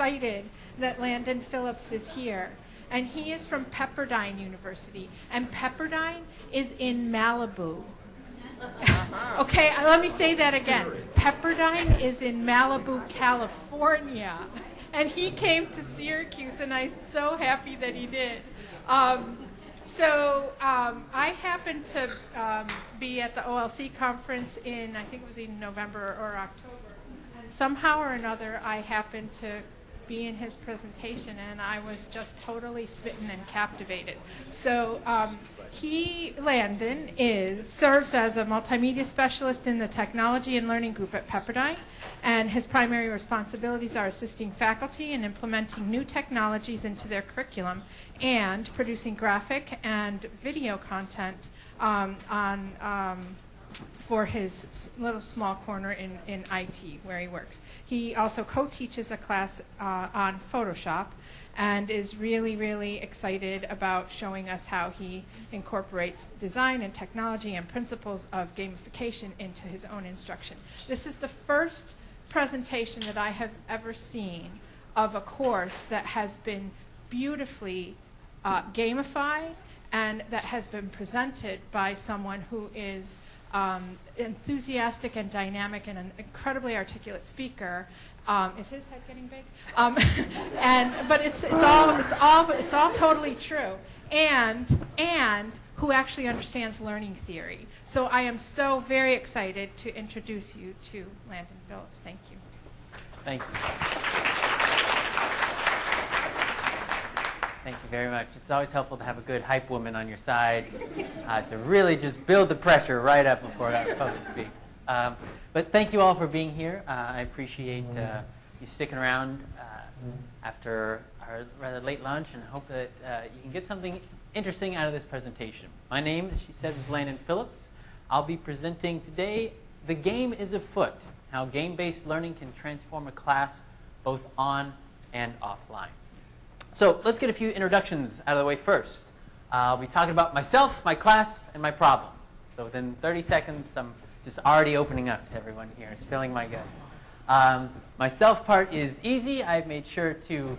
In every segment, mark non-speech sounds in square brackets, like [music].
excited that Landon Phillips is here. And he is from Pepperdine University. And Pepperdine is in Malibu. okay, uh, let me say that again. Pepperdine is in Malibu, California. And he came to Syracuse, and I'm so happy that he did. Um, so um, I happened to um, be at the OLC conference in, I think it was in November or October. And somehow or another, I happened to be in his presentation, and I was just totally smitten and captivated. So um, he, Landon, is serves as a multimedia specialist in the technology and learning group at Pepperdine, and his primary responsibilities are assisting faculty in implementing new technologies into their curriculum and producing graphic and video content um, on um, for his little small corner in, in IT where he works. He also co-teaches a class uh, on Photoshop and is really, really excited about showing us how he incorporates design and technology and principles of gamification into his own instruction. This is the first presentation that I have ever seen of a course that has been beautifully uh, gamified and that has been presented by someone who is um, enthusiastic and dynamic and an incredibly articulate speaker. Um, is his head getting big? Um, [laughs] and but it's it's all it's all it's all totally true. And and who actually understands learning theory. So I am so very excited to introduce you to Landon Phillips. Thank you. Thank you. Thank you very much. It's always helpful to have a good hype woman on your side uh, to really just build the pressure right up before I public speak. Um, but thank you all for being here. Uh, I appreciate uh, you sticking around uh, after our rather late lunch and hope that uh, you can get something interesting out of this presentation. My name, as she said, is Landon Phillips. I'll be presenting today The Game is Afoot, how game-based learning can transform a class both on and offline. So let's get a few introductions out of the way first. I'll be talking about myself, my class, and my problem. So within 30 seconds, I'm just already opening up to everyone here. It's filling my guts. Um, my self part is easy. I've made sure to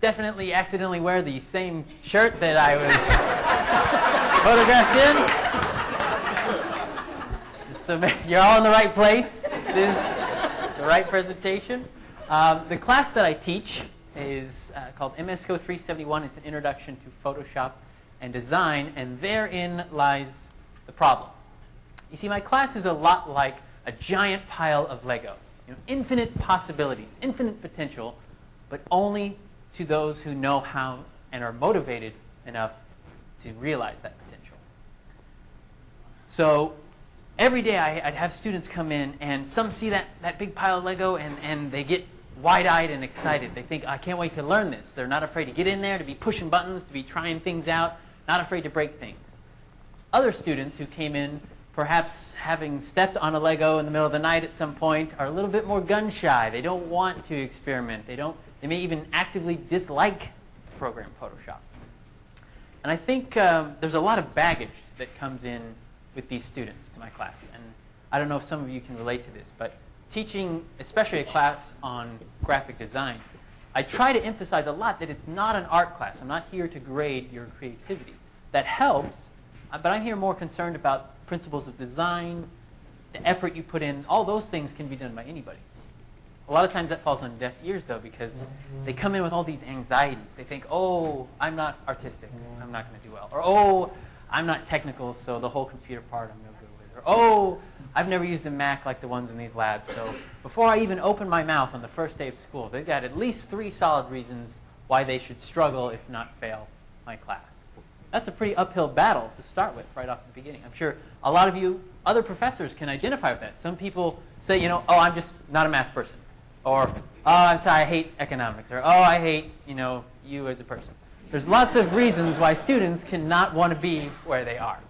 definitely accidentally wear the same shirt that I was [laughs] photographed in. So you're all in the right place. This is the right presentation. Um, the class that I teach is uh, called MSCO 371. It's an introduction to Photoshop and design, and therein lies the problem. You see, my class is a lot like a giant pile of Lego. You know, infinite possibilities, infinite potential, but only to those who know how and are motivated enough to realize that potential. So every day I, would have students come in, and some see that, that big pile of Lego, and, and they get wide-eyed and excited. They think, I can't wait to learn this. They're not afraid to get in there, to be pushing buttons, to be trying things out, not afraid to break things. Other students who came in, perhaps having stepped on a Lego in the middle of the night at some point, are a little bit more gun-shy. They don't want to experiment. They, don't, they may even actively dislike program Photoshop. And I think um, there's a lot of baggage that comes in with these students to my class. And I don't know if some of you can relate to this, but teaching, especially a class on graphic design, I try to emphasize a lot that it's not an art class. I'm not here to grade your creativity. That helps, uh, but I'm here more concerned about principles of design, the effort you put in. All those things can be done by anybody. A lot of times that falls on deaf ears, though, because they come in with all these anxieties. They think, oh, I'm not artistic. I'm not going to do well. Or, oh, I'm not technical, so the whole computer part I'm. Or, oh, I've never used a Mac like the ones in these labs, so before I even open my mouth on the first day of school, they've got at least three solid reasons why they should struggle, if not fail, my class. That's a pretty uphill battle to start with right off the beginning. I'm sure a lot of you, other professors, can identify with that. Some people say, you know, oh, I'm just not a math person. Or, oh, I'm sorry, I hate economics. Or, oh, I hate, you know, you as a person. There's lots of reasons why students cannot want to be where they are.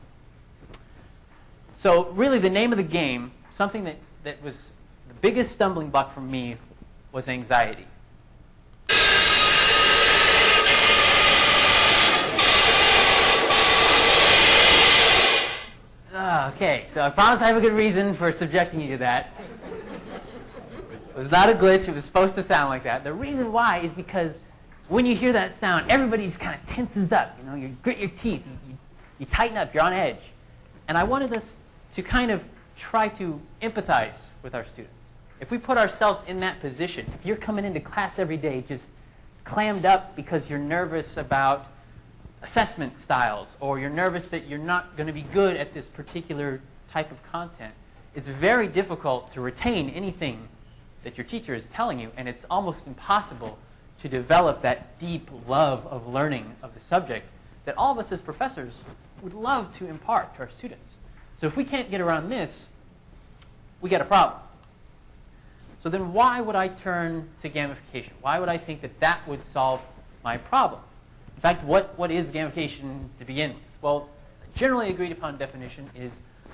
So really the name of the game, something that, that was the biggest stumbling block for me was anxiety. Okay, so I promise I have a good reason for subjecting you to that. It was not a glitch. It was supposed to sound like that. The reason why is because when you hear that sound, everybody just kind of tenses up. You know, you grit your teeth, you, you, you tighten up, you're on edge. And I wanted us to kind of try to empathize with our students. If we put ourselves in that position, if you're coming into class every day just clammed up because you're nervous about assessment styles or you're nervous that you're not going to be good at this particular type of content, it's very difficult to retain anything that your teacher is telling you, and it's almost impossible to develop that deep love of learning of the subject that all of us as professors would love to impart to our students. So if we can't get around this, we get a problem. So then why would I turn to gamification? Why would I think that that would solve my problem? In fact, what, what is gamification to begin with? Well, generally agreed upon definition is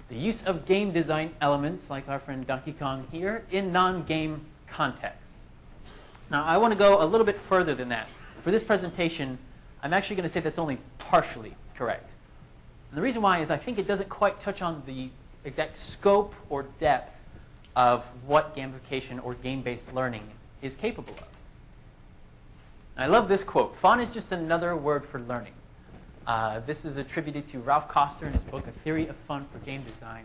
the use of game design elements, like our friend Donkey Kong here, in non-game contexts. Now, I want to go a little bit further than that. For this presentation, I'm actually going to say that's only partially correct. And the reason why is I think it doesn't quite touch on the exact scope or depth of what gamification or game-based learning is capable of. And I love this quote. Fun is just another word for learning. Uh, this is attributed to Ralph Koster in his book, A Theory of Fun for Game Design.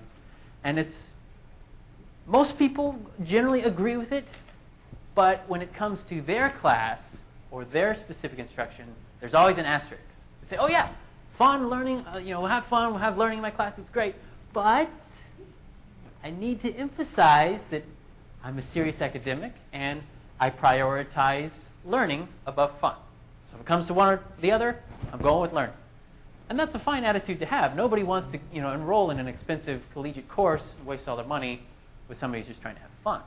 And it's, most people generally agree with it, but when it comes to their class or their specific instruction, there's always an asterisk. They say, oh yeah, fun learning, uh, you know, we'll have fun, we'll have learning in my class, it's great, but I need to emphasize that I'm a serious academic and I prioritize learning above fun. So if it comes to one or the other, I'm going with learning. And that's a fine attitude to have. Nobody wants to you know, enroll in an expensive collegiate course, and waste all their money with somebody who's just trying to have fun.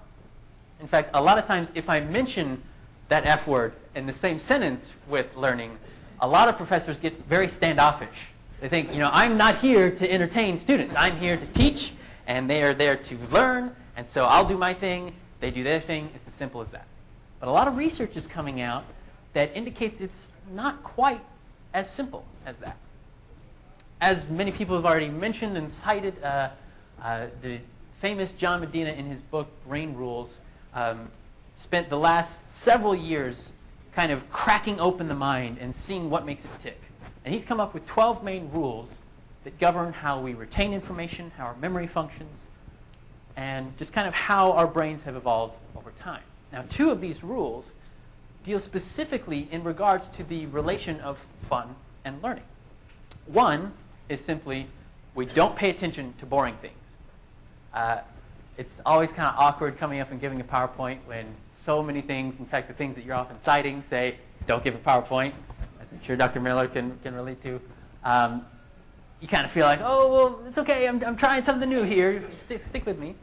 In fact, a lot of times if I mention that F word in the same sentence with learning, a lot of professors get very standoffish. They think, you know, I'm not here to entertain students. I'm here to teach, and they are there to learn, and so I'll do my thing, they do their thing. It's as simple as that. But a lot of research is coming out that indicates it's not quite as simple as that as many people have already mentioned and cited, uh, uh, the famous John Medina in his book Brain Rules um, spent the last several years kind of cracking open the mind and seeing what makes it tick. And he's come up with 12 main rules that govern how we retain information, how our memory functions, and just kind of how our brains have evolved over time. Now, two of these rules deal specifically in regards to the relation of fun and learning. One is simply we don't pay attention to boring things. Uh, it's always kind of awkward coming up and giving a PowerPoint when so many things, in fact, the things that you're often citing say, don't give a PowerPoint, as I'm sure Dr. Miller can, can relate to. Um, you kind of feel like, oh, well, it's okay, I'm, I'm trying something new here, stick, stick with me.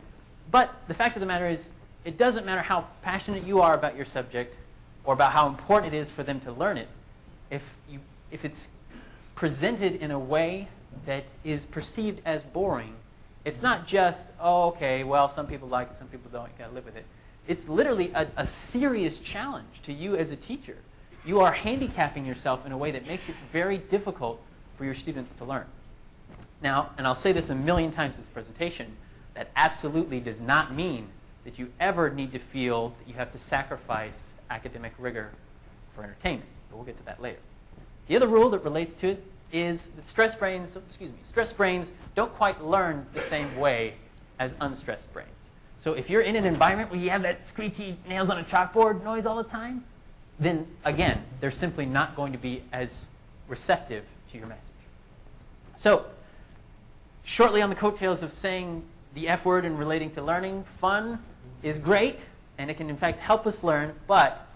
But the fact of the matter is, it doesn't matter how passionate you are about your subject or about how important it is for them to learn it. If, you, if it's presented in a way that is perceived as boring, it's not just, oh, okay, well, some people like it, some people don't, you gotta live with it. It's literally a, a serious challenge to you as a teacher. You are handicapping yourself in a way that makes it very difficult for your students to learn. Now, and I'll say this a million times in this presentation, that absolutely does not mean that you ever need to feel that you have to sacrifice academic rigor for entertainment. But we'll get to that later. The other rule that relates to it is that stress brains, excuse me, stress brains don't quite learn the same way as unstressed brains. So if you're in an environment where you have that screechy nails on a chalkboard noise all the time, then again, they're simply not going to be as receptive to your message. So, shortly on the coattails of saying the F word and relating to learning, fun is great, and it can in fact help us learn, but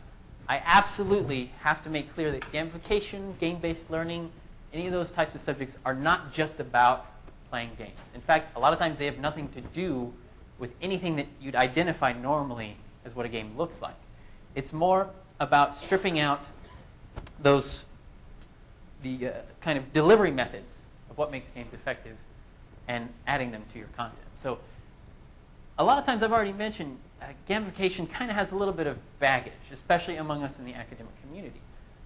I absolutely have to make clear that gamification, game-based learning, any of those types of subjects are not just about playing games. In fact, a lot of times they have nothing to do with anything that you'd identify normally as what a game looks like. It's more about stripping out those the uh, kind of delivery methods of what makes games effective and adding them to your content. So a lot of times I've already mentioned uh, gamification kind of has a little bit of baggage, especially among us in the academic community.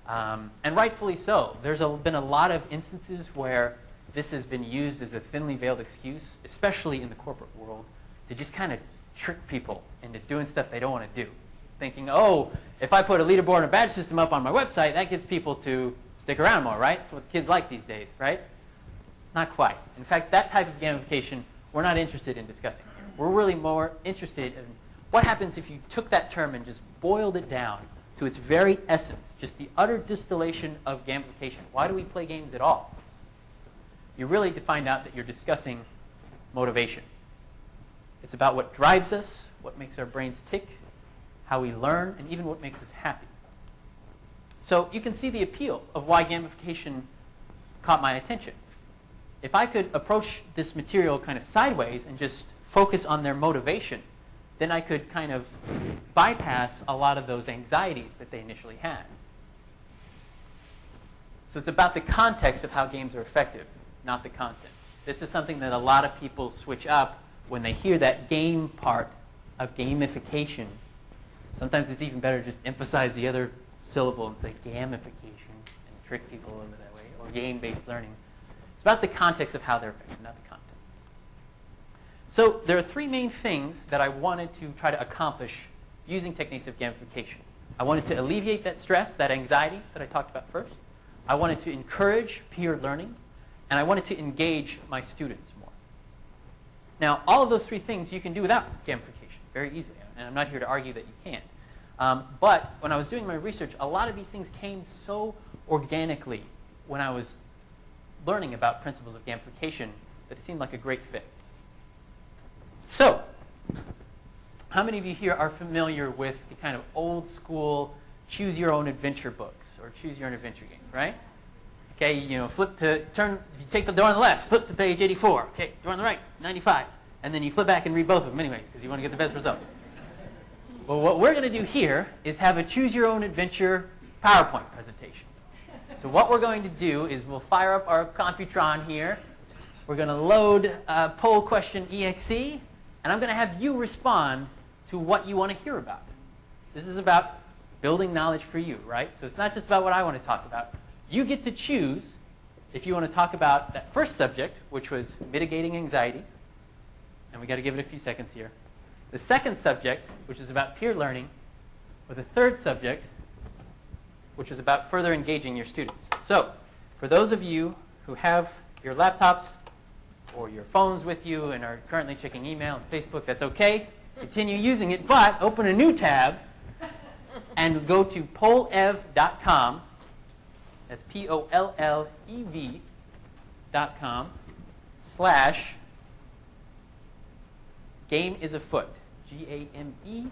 Um, and rightfully so. There's a, been a lot of instances where this has been used as a thinly veiled excuse, especially in the corporate world, to just kind of trick people into doing stuff they don't want to do. Thinking, oh, if I put a leaderboard and a badge system up on my website, that gets people to stick around more, right? That's what kids like these days, right? Not quite. In fact, that type of gamification we're not interested in discussing here. We're really more interested in what happens if you took that term and just boiled it down to its very essence, just the utter distillation of gamification. Why do we play games at all? You really to find out that you're discussing motivation. It's about what drives us, what makes our brains tick, how we learn, and even what makes us happy. So you can see the appeal of why gamification caught my attention. If I could approach this material kind of sideways and just focus on their motivation, then I could kind of bypass a lot of those anxieties that they initially had. So it's about the context of how games are effective, not the content. This is something that a lot of people switch up when they hear that game part of gamification. Sometimes it's even better to just emphasize the other syllable and say gamification and trick people over that way, or game-based learning. It's about the context of how they're effective, not the content. So there are three main things that I wanted to try to accomplish using techniques of gamification. I wanted to alleviate that stress, that anxiety that I talked about first. I wanted to encourage peer learning, and I wanted to engage my students. Now, all of those three things you can do without gamification very easily, and I'm not here to argue that you can't. Um, but when I was doing my research, a lot of these things came so organically when I was learning about principles of gamification that it seemed like a great fit. So, how many of you here are familiar with the kind of old school choose your own adventure books or choose your own adventure games, right? Okay, you know, flip to, turn, you take the door on the left, flip to page 84. Okay, door on the right, 95. And then you flip back and read both of them anyway, because you want to get the best result. Well, what we're going to do here is have a choose your own adventure PowerPoint presentation. So what we're going to do is we'll fire up our Computron here. We're going to load uh, poll question exe, and I'm going to have you respond to what you want to hear about. This is about building knowledge for you, right? So it's not just about what I want to talk about. You get to choose if you want to talk about that first subject, which was mitigating anxiety, and we got to give it a few seconds here. The second subject, which is about peer learning, or the third subject, which is about further engaging your students. So, for those of you who have your laptops or your phones with you and are currently checking email and Facebook, that's okay. Continue using it, but open a new tab and go to pollev.com. That's P-O-L-L-E-V dot com slash game is afoot. G-A-M-E-I-S-A-F-O-O-T.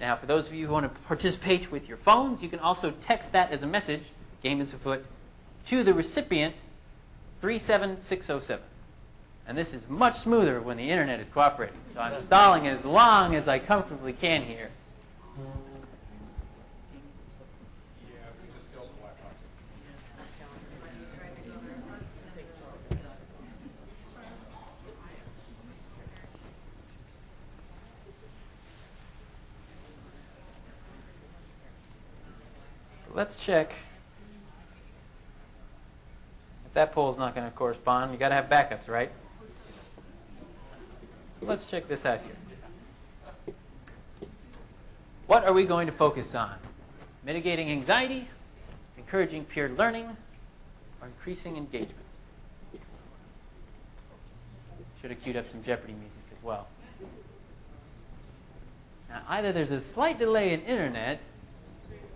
Now, for those of you who want to participate with your phones, you can also text that as a message, game is afoot, to the recipient 37607. And this is much smoother when the internet is cooperating. So I'm stalling as long as I comfortably can here. Let's check if that poll is not going to correspond. You got to have backups, right? Let's check this out here. What are we going to focus on? Mitigating anxiety, encouraging peer learning, or increasing engagement? Should have queued up some Jeopardy music as well. Now, either there's a slight delay in internet,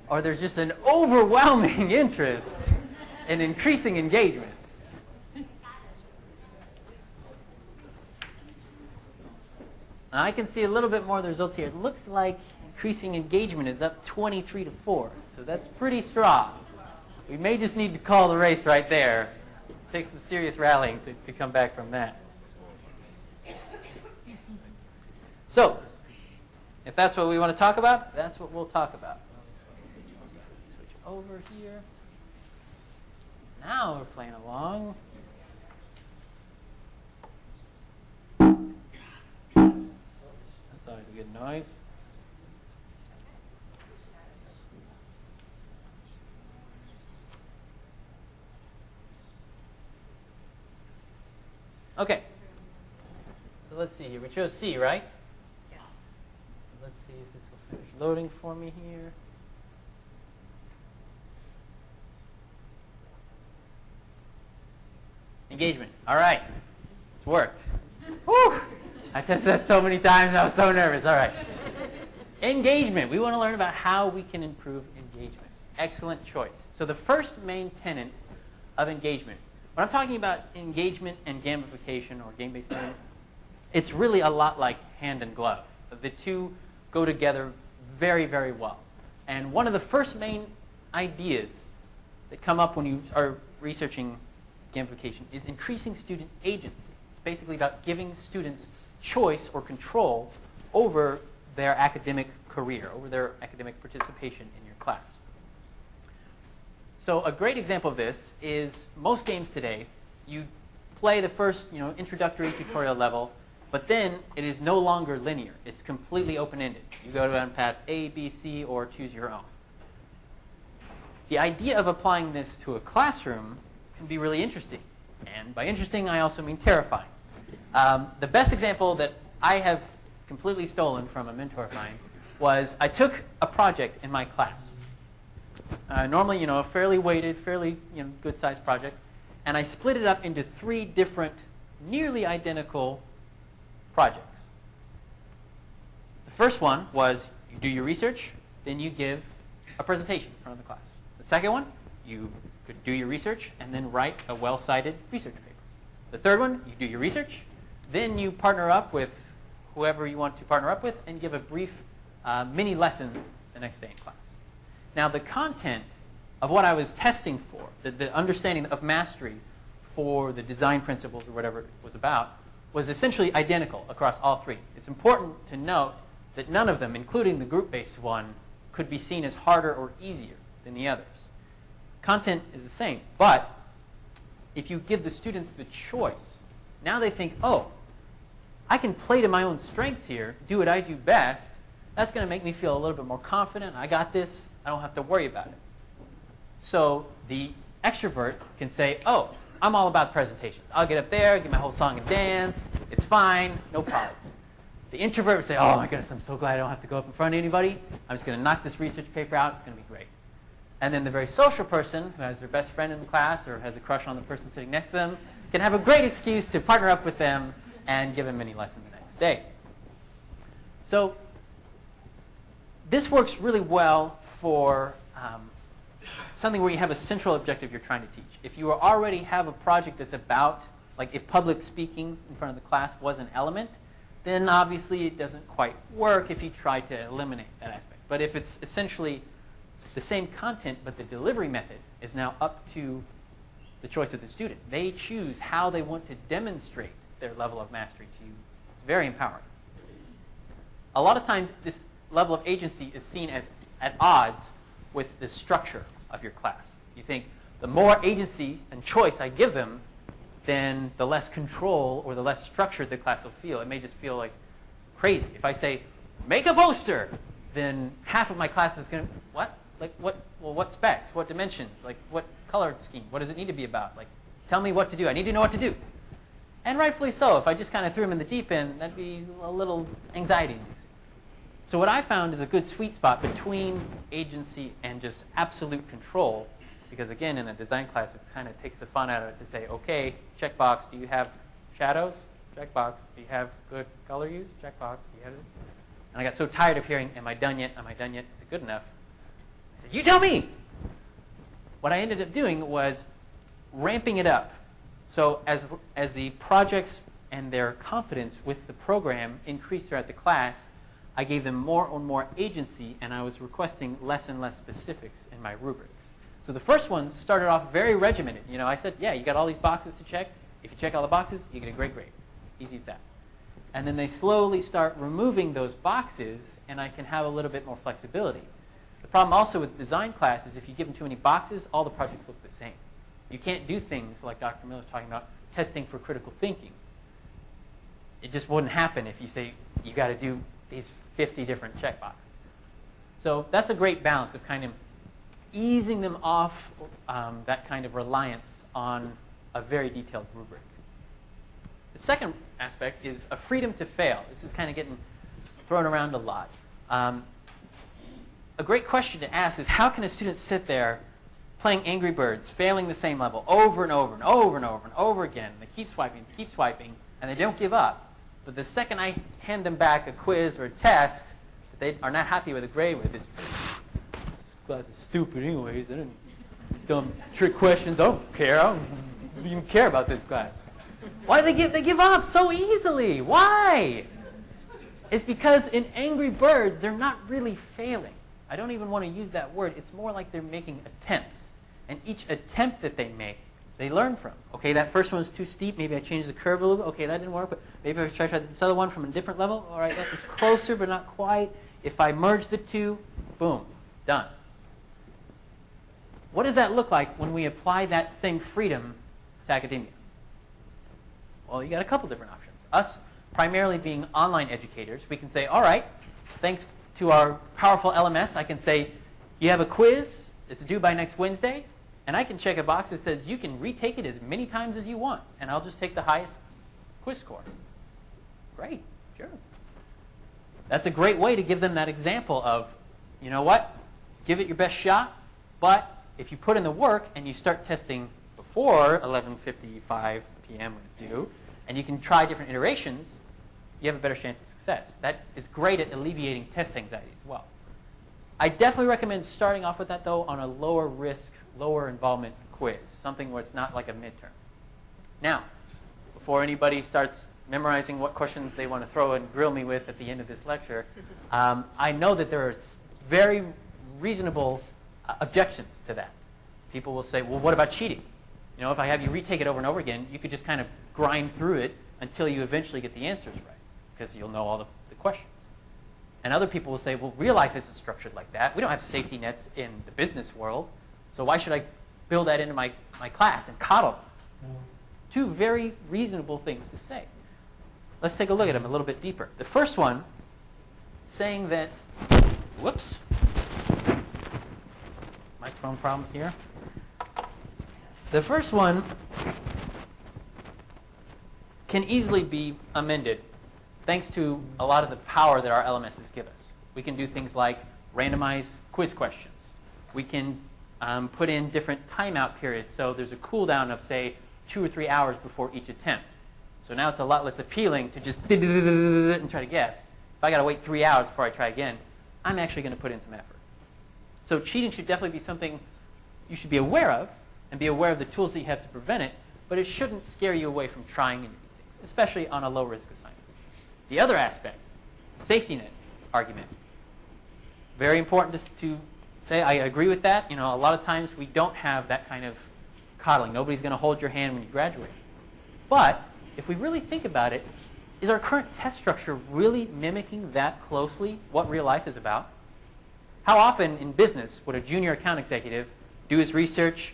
or there's just an overwhelming [laughs] interest in increasing engagement. I can see a little bit more of the results here. It looks like increasing engagement is up 23 to 4. So that's pretty strong. We may just need to call the race right there. Take some serious rallying to, to come back from that. So, if that's what we want to talk about, that's what we'll talk about. Over here. Now we're playing along. That's always a good noise. Okay. So let's see here. We chose C, right? Yes. So let's see if this will finish loading for me here. Engagement. All right. It's worked. Whew. I tested that so many times. I was so nervous. All right. Engagement. We want to learn about how we can improve engagement. Excellent choice. So the first main tenet of engagement. When I'm talking about engagement and gamification or game-based learning, it's really a lot like hand and glove. The two go together very, very well. And one of the first main ideas that come up when you are researching gamification is increasing student agency. It's basically about giving students choice or control over their academic career, over their academic participation in your class. So a great example of this is most games today, you play the first you know, introductory tutorial level, but then it is no longer linear. It's completely open-ended. You go down path A, B, C, or choose your own. The idea of applying this to a classroom can be really interesting. And by interesting, I also mean terrifying. Um, the best example that I have completely stolen from a mentor of mine was I took a project in my class. Uh, normally, you know, a fairly weighted, fairly you know, good-sized project, and I split it up into three different, nearly identical projects. The first one was you do your research, then you give a presentation in front of the class. The second one, you do your research and then write a well-cited research paper. The third one, you do your research, then you partner up with whoever you want to partner up with and give a brief uh, mini lesson the next day in class. Now, the content of what I was testing for, the, the understanding of mastery for the design principles or whatever it was about, was essentially identical across all three. It's important to note that none of them, including the group-based one, could be seen as harder or easier than the others. Content is the same, but if you give the students the choice, now they think, oh, I can play to my own strengths here, do what I do best. That's going to make me feel a little bit more confident. I got this. I don't have to worry about it. So the extrovert can say, oh, I'm all about presentations. I'll get up there, get my whole song and dance. It's fine, no problem. The introvert would say, oh my goodness, I'm so glad I don't have to go up in front of anybody. I'm just going to knock this research paper out. It's going to be great. And then the very social person who has their best friend in the class or has a crush on the person sitting next to them can have a great excuse to partner up with them and give them mini lesson the next day. So this works really well for um, something where you have a central objective you're trying to teach. If you already have a project that's about, like if public speaking in front of the class was an element, then obviously it doesn't quite work if you try to eliminate that aspect. But if it's essentially the same content, but the delivery method is now up to the choice of the student. They choose how they want to demonstrate their level of mastery to you. It's very empowering. A lot of times, this level of agency is seen as at odds with the structure of your class. You think the more agency and choice I give them, then the less control or the less structured the class will feel. It may just feel like crazy. If I say, make a poster, then half of my class is going to, what? Like what, well, what specs? What dimensions? Like what color scheme? What does it need to be about? Like, tell me what to do. I need to know what to do. And rightfully so. If I just kind of threw them in the deep end, that'd be a little anxiety So what I found is a good sweet spot between agency and just absolute control. Because again, in a design class, it kind of takes the fun out of it to say, okay, checkbox, do you have shadows? Checkbox. Do you have good color use? Checkbox. Do you have it? And I got so tired of hearing, am I done yet? Am I done yet? Is it good enough? You tell me. What I ended up doing was ramping it up so as, as the projects and their confidence with the program increased throughout the class, I gave them more and more agency, and I was requesting less and less specifics in my rubrics. So the first ones started off very regimented. You know, I said, yeah, you got all these boxes to check. If you check all the boxes, you get a great grade. Easy as that. And then they slowly start removing those boxes, and I can have a little bit more flexibility. The problem also with design class is if you give them too many boxes, all the projects look the same. You can't do things like Dr. Miller Miller's talking about testing for critical thinking. It just wouldn't happen if you say you got to do these 50 different checkboxes. So that's a great balance of kind of easing them off um, that kind of reliance on a very detailed rubric. The second aspect is a freedom to fail. This is kind of getting thrown around a lot. Um, a great question to ask is how can a student sit there playing Angry Birds, failing the same level over and over and over and over and over again? And They keep swiping, keep swiping, and they don't give up. But the second I hand them back a quiz or a test that they are not happy with a grade with, is this class is stupid anyways. I didn't dumb trick questions. I don't care. I don't even care about this class. Why do they give they give up so easily? Why? It's because in Angry Birds, they're not really failing. I don't even want to use that word. It's more like they're making attempts. And each attempt that they make, they learn from. Okay, that first one was too steep. Maybe I changed the curve a little bit. Okay, that didn't work. But maybe I try try this other one from a different level. All right, that was closer, but not quite. If I merge the two, boom, done. What does that look like when we apply that same freedom to academia? Well, you got a couple different options. Us primarily being online educators, we can say, all right, thanks to our powerful LMS, I can say, you have a quiz, it's due by next Wednesday, and I can check a box that says you can retake it as many times as you want, and I'll just take the highest quiz score. Great, sure. That's a great way to give them that example of, you know what, give it your best shot, but if you put in the work and you start testing before 11.55 p.m. when it's due, and you can try different iterations, you have a better chance of success. That is great at alleviating test anxiety as well. I definitely recommend starting off with that, though, on a lower risk, lower involvement quiz, something where it's not like a midterm. Now, before anybody starts memorizing what questions they want to throw and grill me with at the end of this lecture, [laughs] um, I know that there are very reasonable uh, objections to that. People will say, well, what about cheating? You know, if I have you retake it over and over again, you could just kind of grind through it until you eventually get the answers right, because you'll know all the, the questions. And other people will say, well, real life isn't structured like that. We don't have safety nets in the business world, so why should I build that into my, my class and coddle them? Two very reasonable things to say. Let's take a look at them a little bit deeper. The first one, saying that, whoops, microphone problems here. The first one can easily be amended thanks to a lot of the power that our LMSs give us. We can do things like randomize quiz questions. We can um, put in different timeout periods. So there's a cooldown of, say, two or three hours before each attempt. So now it's a lot less appealing to just [laughs] and try to guess. If I got to wait three hours before I try again, I'm actually going to put in some effort. So cheating should definitely be something you should be aware of and be aware of the tools that you have to prevent it, but it shouldn't scare you away from trying into these things, especially on a low risk. The other aspect, safety net argument. Very important to, to say I agree with that. You know, a lot of times we don't have that kind of coddling. Nobody's going to hold your hand when you graduate. But if we really think about it, is our current test structure really mimicking that closely what real life is about? How often in business would a junior account executive do his research,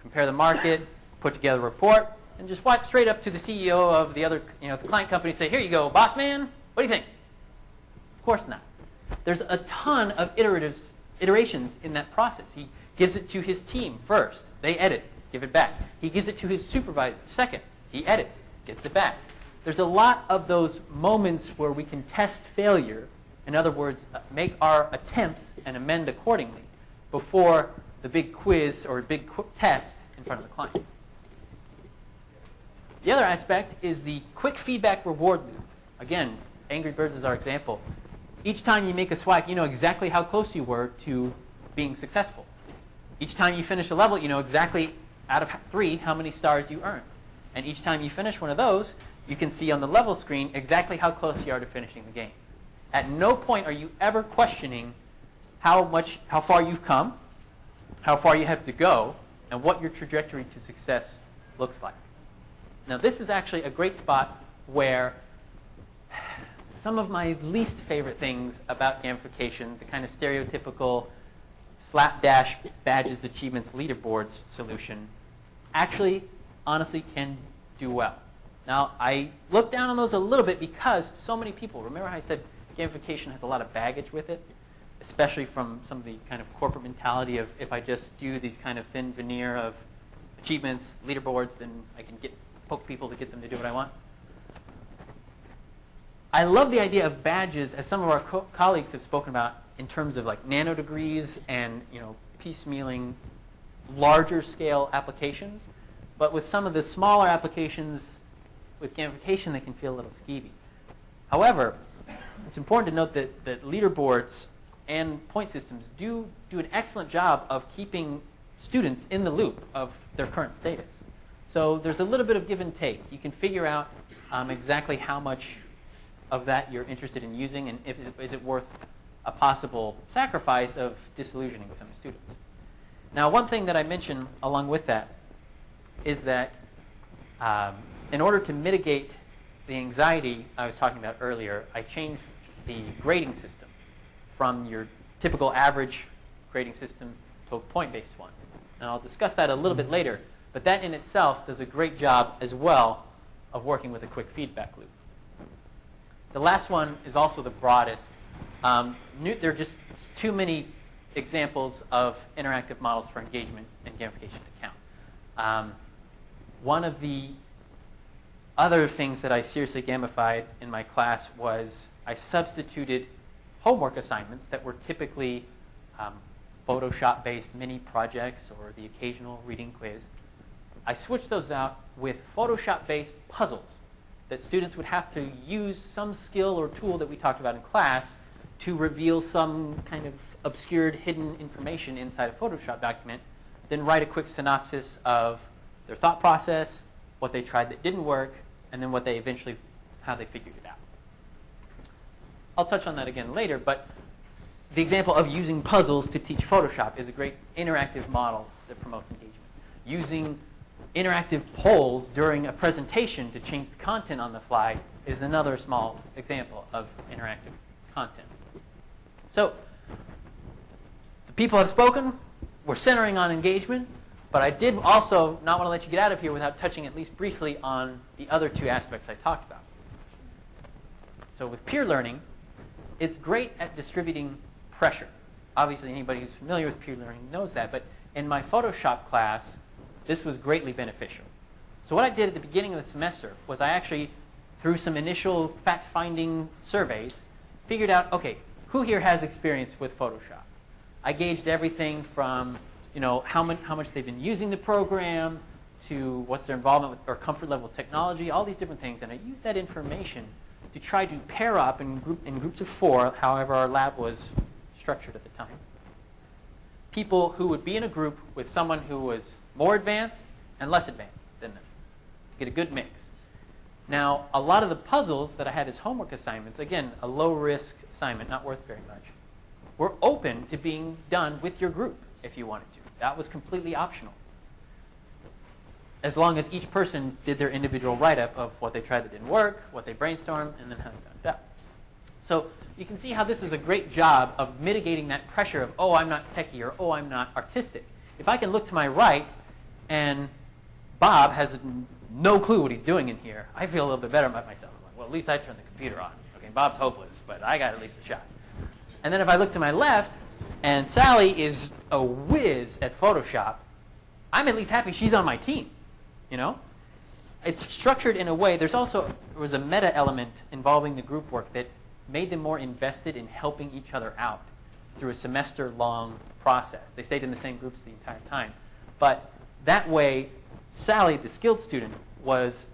compare the market, put together a report, and just walk straight up to the CEO of the other, you know, the client company and say, here you go, boss man, what do you think? Of course not. There's a ton of iteratives, iterations in that process. He gives it to his team first. They edit, give it back. He gives it to his supervisor second. He edits, gets it back. There's a lot of those moments where we can test failure in other words, make our attempts and amend accordingly before the big quiz or big test in front of the client. The other aspect is the quick feedback reward loop. Again, Angry Birds is our example. Each time you make a swipe, you know exactly how close you were to being successful. Each time you finish a level, you know exactly out of three how many stars you earned. And each time you finish one of those, you can see on the level screen exactly how close you are to finishing the game. At no point are you ever questioning how much, how far you've come, how far you have to go, and what your trajectory to success looks like. Now, this is actually a great spot where some of my least favorite things about gamification, the kind of stereotypical slapdash badges, achievements, leaderboards solution, actually, honestly, can do well. Now, I look down on those a little bit because so many people, remember how I said gamification has a lot of baggage with it, especially from some of the kind of corporate mentality of if I just do these kind of thin veneer of achievements, leaderboards, then I can get poke people to get them to do what I want. I love the idea of badges, as some of our co- colleagues have spoken about, in terms of like nanodegrees and you know piecemealing larger scale applications. But with some of the smaller applications, with gamification, they can feel a little skeevy. However, it's important to note that, that leaderboards and point systems do do an excellent job of keeping students in the loop of their current status. So there's a little bit of give and take. You can figure out um, exactly how much of that you're interested in using and if, is it worth a possible sacrifice of disillusioning some students. Now, one thing that I mentioned along with that is that um, in order to mitigate the anxiety I was talking about earlier, I changed the grading system from your typical average grading system to a point-based one. And I'll discuss that a little bit later, but that in itself does a great job as well of working with a quick feedback loop. The last one is also the broadest. Um, new, there are just too many examples of interactive models for engagement and gamification to count. Um, one of the other things that I seriously gamified in my class was I substituted homework assignments that were typically um, Photoshop-based mini projects or the occasional reading quiz. I switched those out with Photoshop-based puzzles that students would have to use some skill or tool that we talked about in class to reveal some kind of obscured hidden information inside a Photoshop document, then write a quick synopsis of their thought process, what they tried that didn't work, and then what they eventually, how they figured it out. I'll touch on that again later, but the example of using puzzles to teach Photoshop is a great interactive model that promotes engagement. Using interactive polls during a presentation to change the content on the fly is another small example of interactive content. So, the people have spoken. We're centering on engagement. But I did also not want to let you get out of here without touching at least briefly on the other two aspects I talked about. So with peer learning, it's great at distributing pressure. Obviously, anybody who's familiar with peer learning knows that. But in my Photoshop class, this was greatly beneficial. So what I did at the beginning of the semester was I actually, through some initial fact-finding surveys, figured out, okay, who here has experience with Photoshop? I gauged everything from you know, how, much, how much they've been using the program, to what's their involvement with, or comfort level with technology, all these different things. And I used that information to try to pair up in, group, in groups of four, however our lab was structured at the time, people who would be in a group with someone who was more advanced and less advanced than them. Get a good mix. Now, a lot of the puzzles that I had as homework assignments, again, a low risk assignment, not worth very much, were open to being done with your group if you wanted to. That was completely optional. As long as each person did their individual write-up of what they tried that didn't work, what they brainstormed, and then how they found it out. So you can see how this is a great job of mitigating that pressure of, oh, I'm not techie, or oh, I'm not artistic. If I can look to my right and Bob has no clue what he's doing in here, I feel a little bit better about myself. I'm like, well, at least I turned the computer on. Okay, Bob's hopeless, but I got at least a shot. And then if I look to my left and Sally is a whiz at Photoshop, I'm at least happy she's on my team. You know? It's structured in a way, there's also there was a meta element involving the group work that made them more invested in helping each other out through a semester long process. They stayed in the same groups the entire time. But that way, Sally, the skilled student, was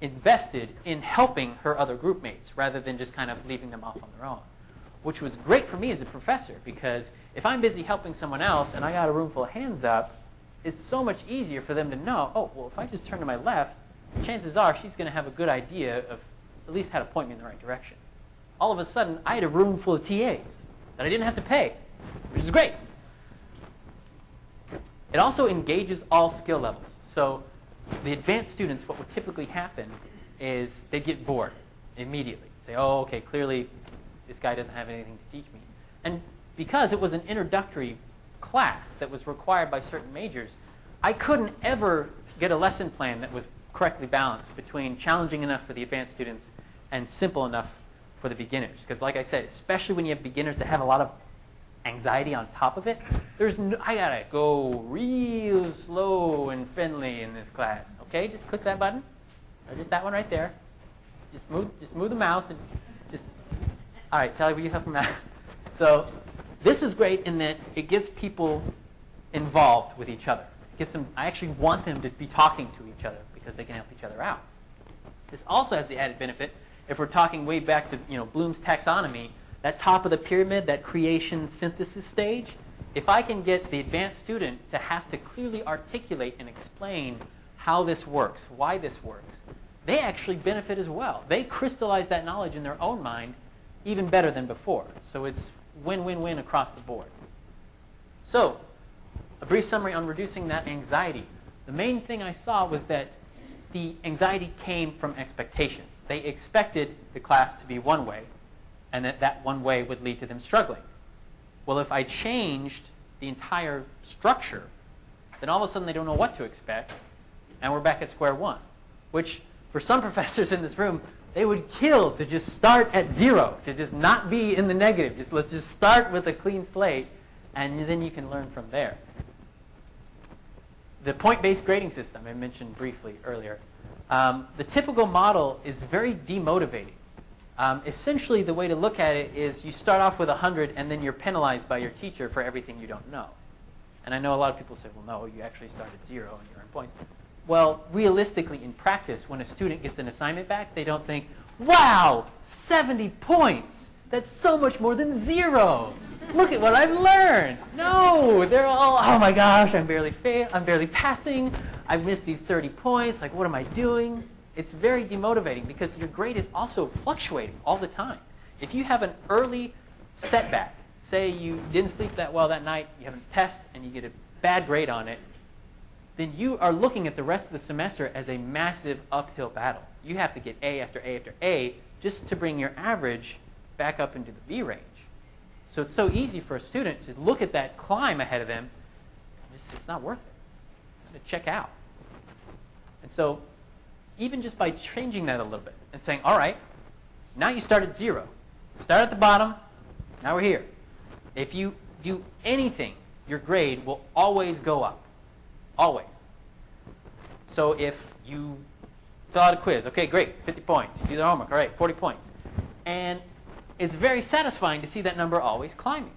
invested in helping her other group mates rather than just kind of leaving them off on their own which was great for me as a professor because if I'm busy helping someone else and I got a room full of hands up, it's so much easier for them to know, oh, well, if I just turn to my left, chances are she's going to have a good idea of at least how to point me in the right direction. All of a sudden, I had a room full of TAs that I didn't have to pay, which is great. It also engages all skill levels. So the advanced students, what would typically happen is they get bored immediately. Say, oh, okay, clearly this guy doesn't have anything to teach me. And because it was an introductory class that was required by certain majors, I couldn't ever get a lesson plan that was correctly balanced between challenging enough for the advanced students and simple enough for the beginners. Because like I said, especially when you have beginners that have a lot of anxiety on top of it, there's no, I gotta go real slow and friendly in this class. Okay, just click that button, or just that one right there. just move, just move the mouse and just. All right, Sally, will you help him out? So this is great in that it gets people involved with each other. It gets them. I actually want them to be talking to each other because they can help each other out. This also has the added benefit if we're talking way back to you know Bloom's taxonomy, that top of the pyramid, that creation synthesis stage. If I can get the advanced student to have to clearly articulate and explain how this works, why this works, they actually benefit as well. They crystallize that knowledge in their own mind even better than before. So it's win-win-win across the board. So, a brief summary on reducing that anxiety. The main thing I saw was that the anxiety came from expectations. They expected the class to be one way, and that that one way would lead to them struggling. Well, if I changed the entire structure, then all of a sudden they don't know what to expect, and we're back at square one. Which, for some [laughs] professors in this room, they would kill to just start at zero, to just not be in the negative. Just let's just start with a clean slate, and then you can learn from there. The point-based grading system I mentioned briefly earlier. Um, the typical model is very demotivating. Um, essentially, the way to look at it is you start off with 100 and then you're penalized by your teacher for everything you don't know. And I know a lot of people say, well, no, you actually start at zero and you earn points. Well, realistically, in practice, when a student gets an assignment back, they don't think, wow, 70 points. That's so much more than zero. Look at what I've learned. No, they're all, oh my gosh, I'm barely fail, I'm barely passing. I've missed these 30 points. Like, what am I doing? It's very demotivating because your grade is also fluctuating all the time. If you have an early setback, say you didn't sleep that well that night, you have a test, and you get a bad grade on it, then you are looking at the rest of the semester as a massive uphill battle. You have to get A after A after A just to bring your average back up into the B range. So it's so easy for a student to look at that climb ahead of them. It's, it's not worth it. To check out. And so even just by changing that a little bit and saying, all right, now you start at zero. Start at the bottom. Now we're here. If you do anything, your grade will always go up. Always. So if you fill out a quiz, okay, great, 50 points. You do the homework, all right, 40 points. And it's very satisfying to see that number always climbing.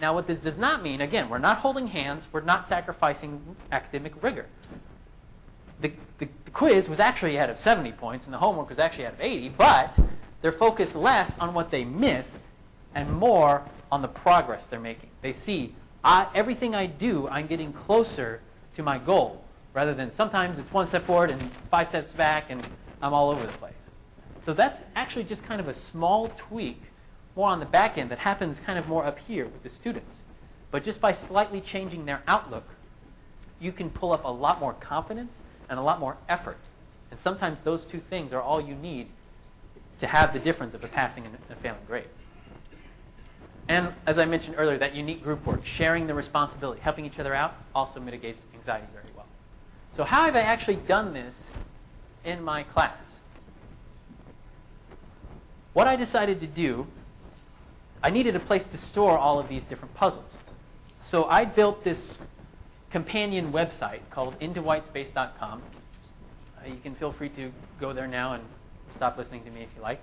Now, what this does not mean, again, we're not holding hands, we're not sacrificing academic rigor. The, the, the, quiz was actually out of 70 points, and the homework was actually out of 80, but they're focused less on what they missed and more on the progress they're making. They see, everything I do, I'm getting closer to my goal, rather than sometimes it's one step forward and five steps back, and I'm all over the place. So that's actually just kind of a small tweak, more on the back end, that happens kind of more up here with the students. But just by slightly changing their outlook, you can pull up a lot more confidence and a lot more effort. And sometimes those two things are all you need to have the difference of a passing and a failing grade. And as I mentioned earlier, that unique group work, sharing the responsibility, helping each other out, also mitigates anxiety very well. So how have I actually done this in my class? What I decided to do, I needed a place to store all of these different puzzles. So I built this companion website called intowhitespace.com. Uh, you can feel free to go there now and stop listening to me if you like.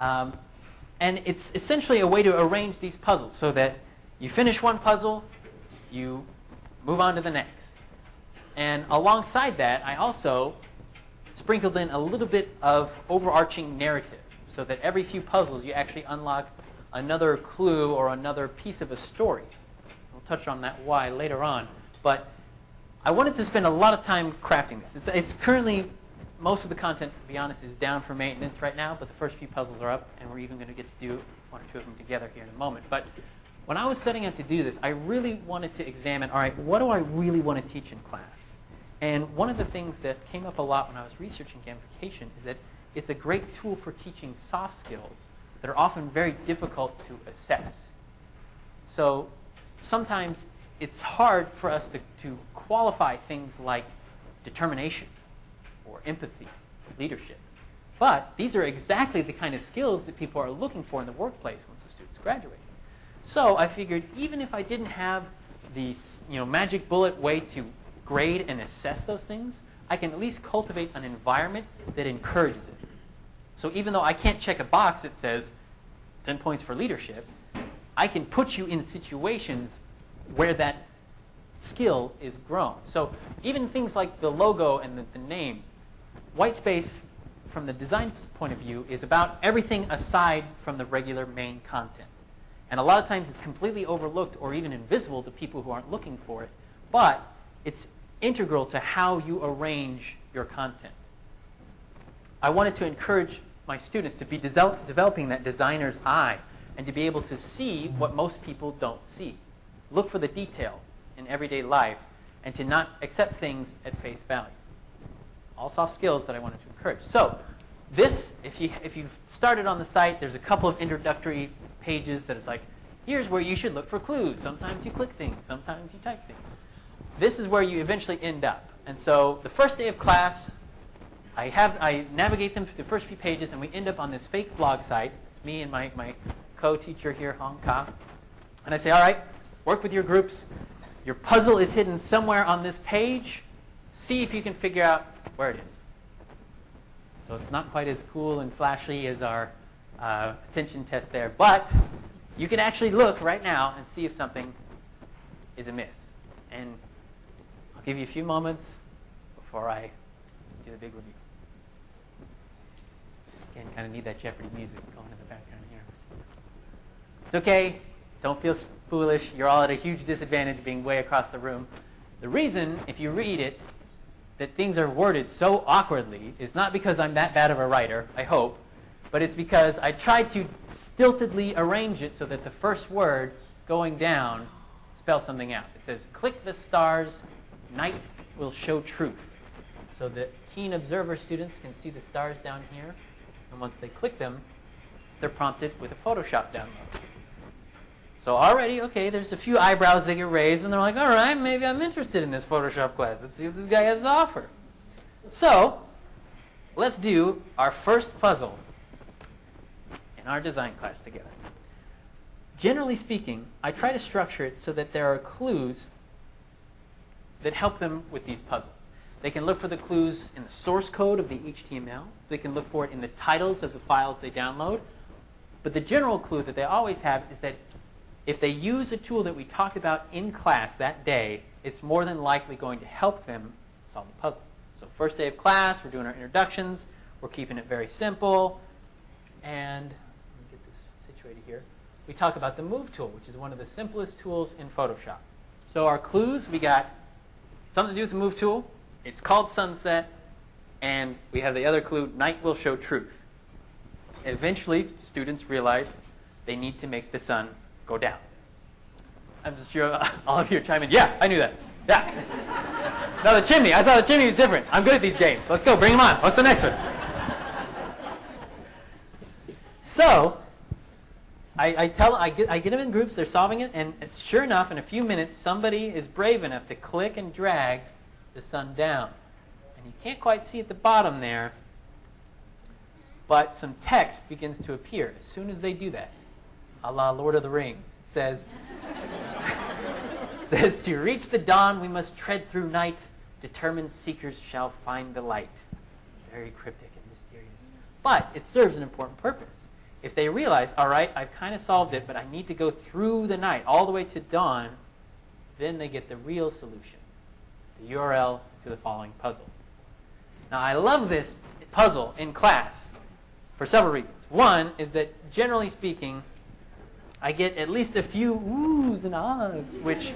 Um, and it's essentially a way to arrange these puzzles so that you finish one puzzle, you move on to the next. And alongside that, I also sprinkled in a little bit of overarching narrative so that every few puzzles you actually unlock another clue or another piece of a story. We'll touch on that why later on. But I wanted to spend a lot of time crafting this. It's, it's currently, most of the content, to be honest, is down for maintenance right now, but the first few puzzles are up, and we're even going to get to do one or two of them together here in a moment. But when I was setting out to do this, I really wanted to examine, all right, what do I really want to teach in class? And one of the things that came up a lot when I was researching gamification is that it's a great tool for teaching soft skills that are often very difficult to assess. So sometimes it's hard for us to, to qualify things like determination or empathy, or leadership. But these are exactly the kind of skills that people are looking for in the workplace once the students graduate. So I figured even if I didn't have the you know, magic bullet way to grade and assess those things, I can at least cultivate an environment that encourages it. So even though I can't check a box that says 10 points for leadership, I can put you in situations where that skill is grown. So even things like the logo and the, the name, Whitespace, from the design point of view, is about everything aside from the regular main content. And a lot of times it's completely overlooked or even invisible to people who aren't looking for it. But it's integral to how you arrange your content. I wanted to encourage my students to be developing that designer's eye and to be able to see what most people don't see. Look for the details in everyday life and to not accept things at face value. All soft skills that I wanted to encourage. So, this, if, you, if you've started on the site, there's a couple of introductory pages that it's like, here's where you should look for clues. Sometimes you click things, sometimes you type things. This is where you eventually end up. And so the first day of class, I, have, I navigate them through the first few pages, and we end up on this fake blog site. It's me and my, my co-teacher here, Hong Ka. And I say, all right, work with your groups. Your puzzle is hidden somewhere on this page. See if you can figure out where it is. So it's not quite as cool and flashy as our uh, attention test there, but you can actually look right now and see if something is amiss. And I'll give you a few moments before I do the big review. Again, kind of need that Jeopardy music going in the background here. It's okay. Don't feel foolish. You're all at a huge disadvantage being way across the room. The reason, if you read it, that things are worded so awkwardly is not because I'm that bad of a writer, I hope, but it's because I tried to stiltedly arrange it so that the first word going down spells something out. It says, click the stars, night will show truth. So that keen observer students can see the stars down here, and once they click them, they're prompted with a Photoshop download. So already, okay, there's a few eyebrows that get raised, and they're like, all right, maybe I'm interested in this Photoshop class. Let's see what this guy has to offer. So let's do our first puzzle in our design class together. Generally speaking, I try to structure it so that there are clues that help them with these puzzles. They can look for the clues in the source code of the HTML. They can look for it in the titles of the files they download. But the general clue that they always have is that if they use a tool that we talked about in class that day, it's more than likely going to help them solve the puzzle. So first day of class, we're doing our introductions. We're keeping it very simple. And let me get this situated here. We talk about the Move tool, which is one of the simplest tools in Photoshop. So our clues, we got something to do with the Move tool. It's called sunset. And we have the other clue, night will show truth. Eventually, students realize they need to make the sun go down. I'm just sure all of you are chiming. Yeah, I knew that. Yeah. now the chimney. I saw the chimney is different. I'm good at these games. Let's go. Bring them on. What's the next one? So, I, I tell, I get, I get them in groups. They're solving it, and sure enough, in a few minutes, somebody is brave enough to click and drag the sun down, and you can't quite see at the bottom there, but some text begins to appear as soon as they do that a la Lord of the Rings. Says, says, To reach the dawn, we must tread through night. Determined seekers shall find the light. Very cryptic and mysterious. But it serves an important purpose. If they realize, all right, I've kind of solved it, but I need to go through the night all the way to dawn, then they get the real solution the URL to the following puzzle. Now, I love this puzzle in class for several reasons. One is that, generally speaking, I get at least a few oohs and ahs, which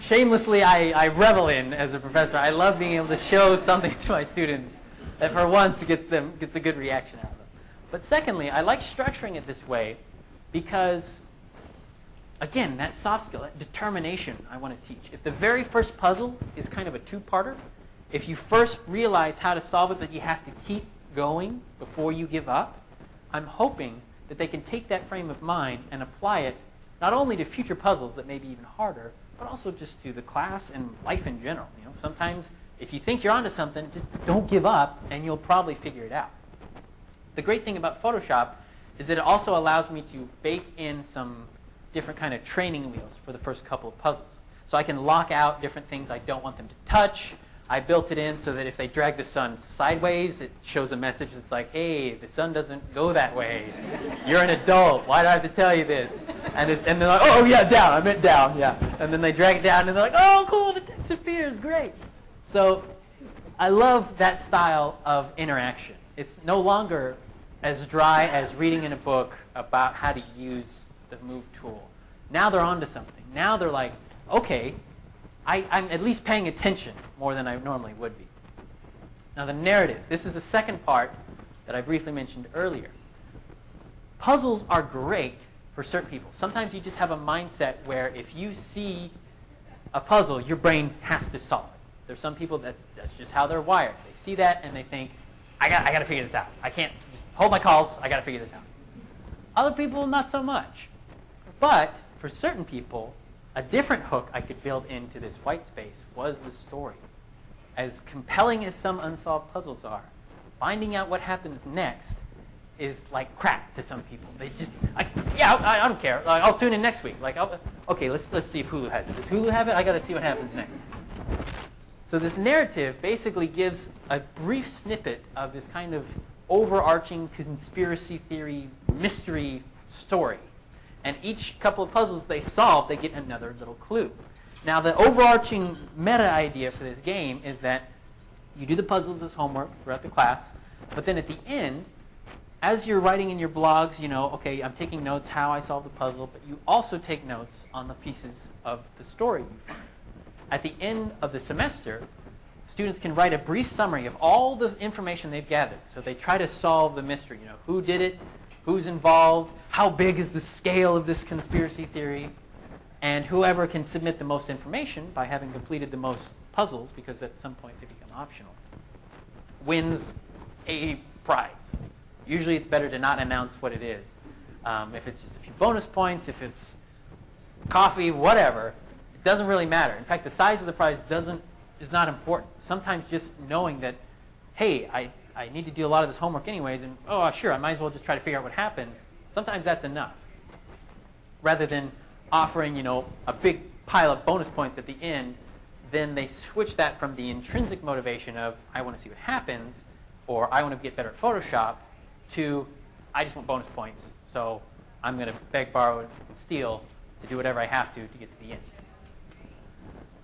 shamelessly I, I revel in as a professor. I love being able to show something [laughs] to my students that for once gets them gets a good reaction out of them. But secondly, I like structuring it this way because again, that soft skill, that determination I want to teach. If the very first puzzle is kind of a two-parter, if you first realize how to solve it but you have to keep going before you give up, I'm hoping that they can take that frame of mind and apply it not only to future puzzles that may be even harder, but also just to the class and life in general. You know, sometimes if you think you're onto something, just don't give up, and you'll probably figure it out. The great thing about Photoshop is that it also allows me to bake in some different kind of training wheels for the first couple of puzzles. So I can lock out different things I don't want them to touch. I built it in so that if they drag the sun sideways, it shows a message that's like, hey, the sun doesn't go that way. You're an adult. Why do I have to tell you this? And, and they're like, oh, yeah, down. I meant down, yeah. And then they drag it down, and they're like, oh, cool, the text appears. Great. So I love that style of interaction. It's no longer as dry as reading in a book about how to use the move tool. Now they're onto something. Now they're like, okay, I, am at least paying attention more than I normally would be. Now, the narrative. This is the second part that I briefly mentioned earlier. Puzzles are great for certain people. Sometimes you just have a mindset where if you see a puzzle, your brain has to solve it. There's some people that's, that's just how they're wired. They see that and they think, I got, I got to figure this out. I can't just hold my calls. I got to figure this out. Other people, not so much. But for certain people, a different hook I could build into this white space was the story. As compelling as some unsolved puzzles are, finding out what happens next is like crap to some people. They just, I, yeah, I, I, don't care. Like, I'll tune in next week. Like, I'll, okay, let's let's see if Hulu has it. Does Hulu have it? I got to see what happens next. So this narrative basically gives a brief snippet of this kind of overarching conspiracy theory mystery story and each couple of puzzles they solve, they get another little clue. Now, the overarching meta idea for this game is that you do the puzzles as homework throughout the class, but then at the end, as you're writing in your blogs, you know, okay, I'm taking notes how I solve the puzzle, but you also take notes on the pieces of the story you find. At the end of the semester, students can write a brief summary of all the information they've gathered. So they try to solve the mystery, you know, who did it, who's involved, how big is the scale of this conspiracy theory, and whoever can submit the most information by having completed the most puzzles, because at some point they become optional, wins a prize. Usually it's better to not announce what it is. Um, if it's just a few bonus points, if it's coffee, whatever, it doesn't really matter. In fact, the size of the prize doesn't is not important. Sometimes just knowing that, hey, I I need to do a lot of this homework anyways, and oh, uh, sure, I might as well just try to figure out what happens. Sometimes that's enough. Rather than offering, you know, a big pile of bonus points at the end, then they switch that from the intrinsic motivation of I want to see what happens, or I want to get better at Photoshop, to I just want bonus points, so I'm going to beg, borrow, and steal to do whatever I have to to get to the end.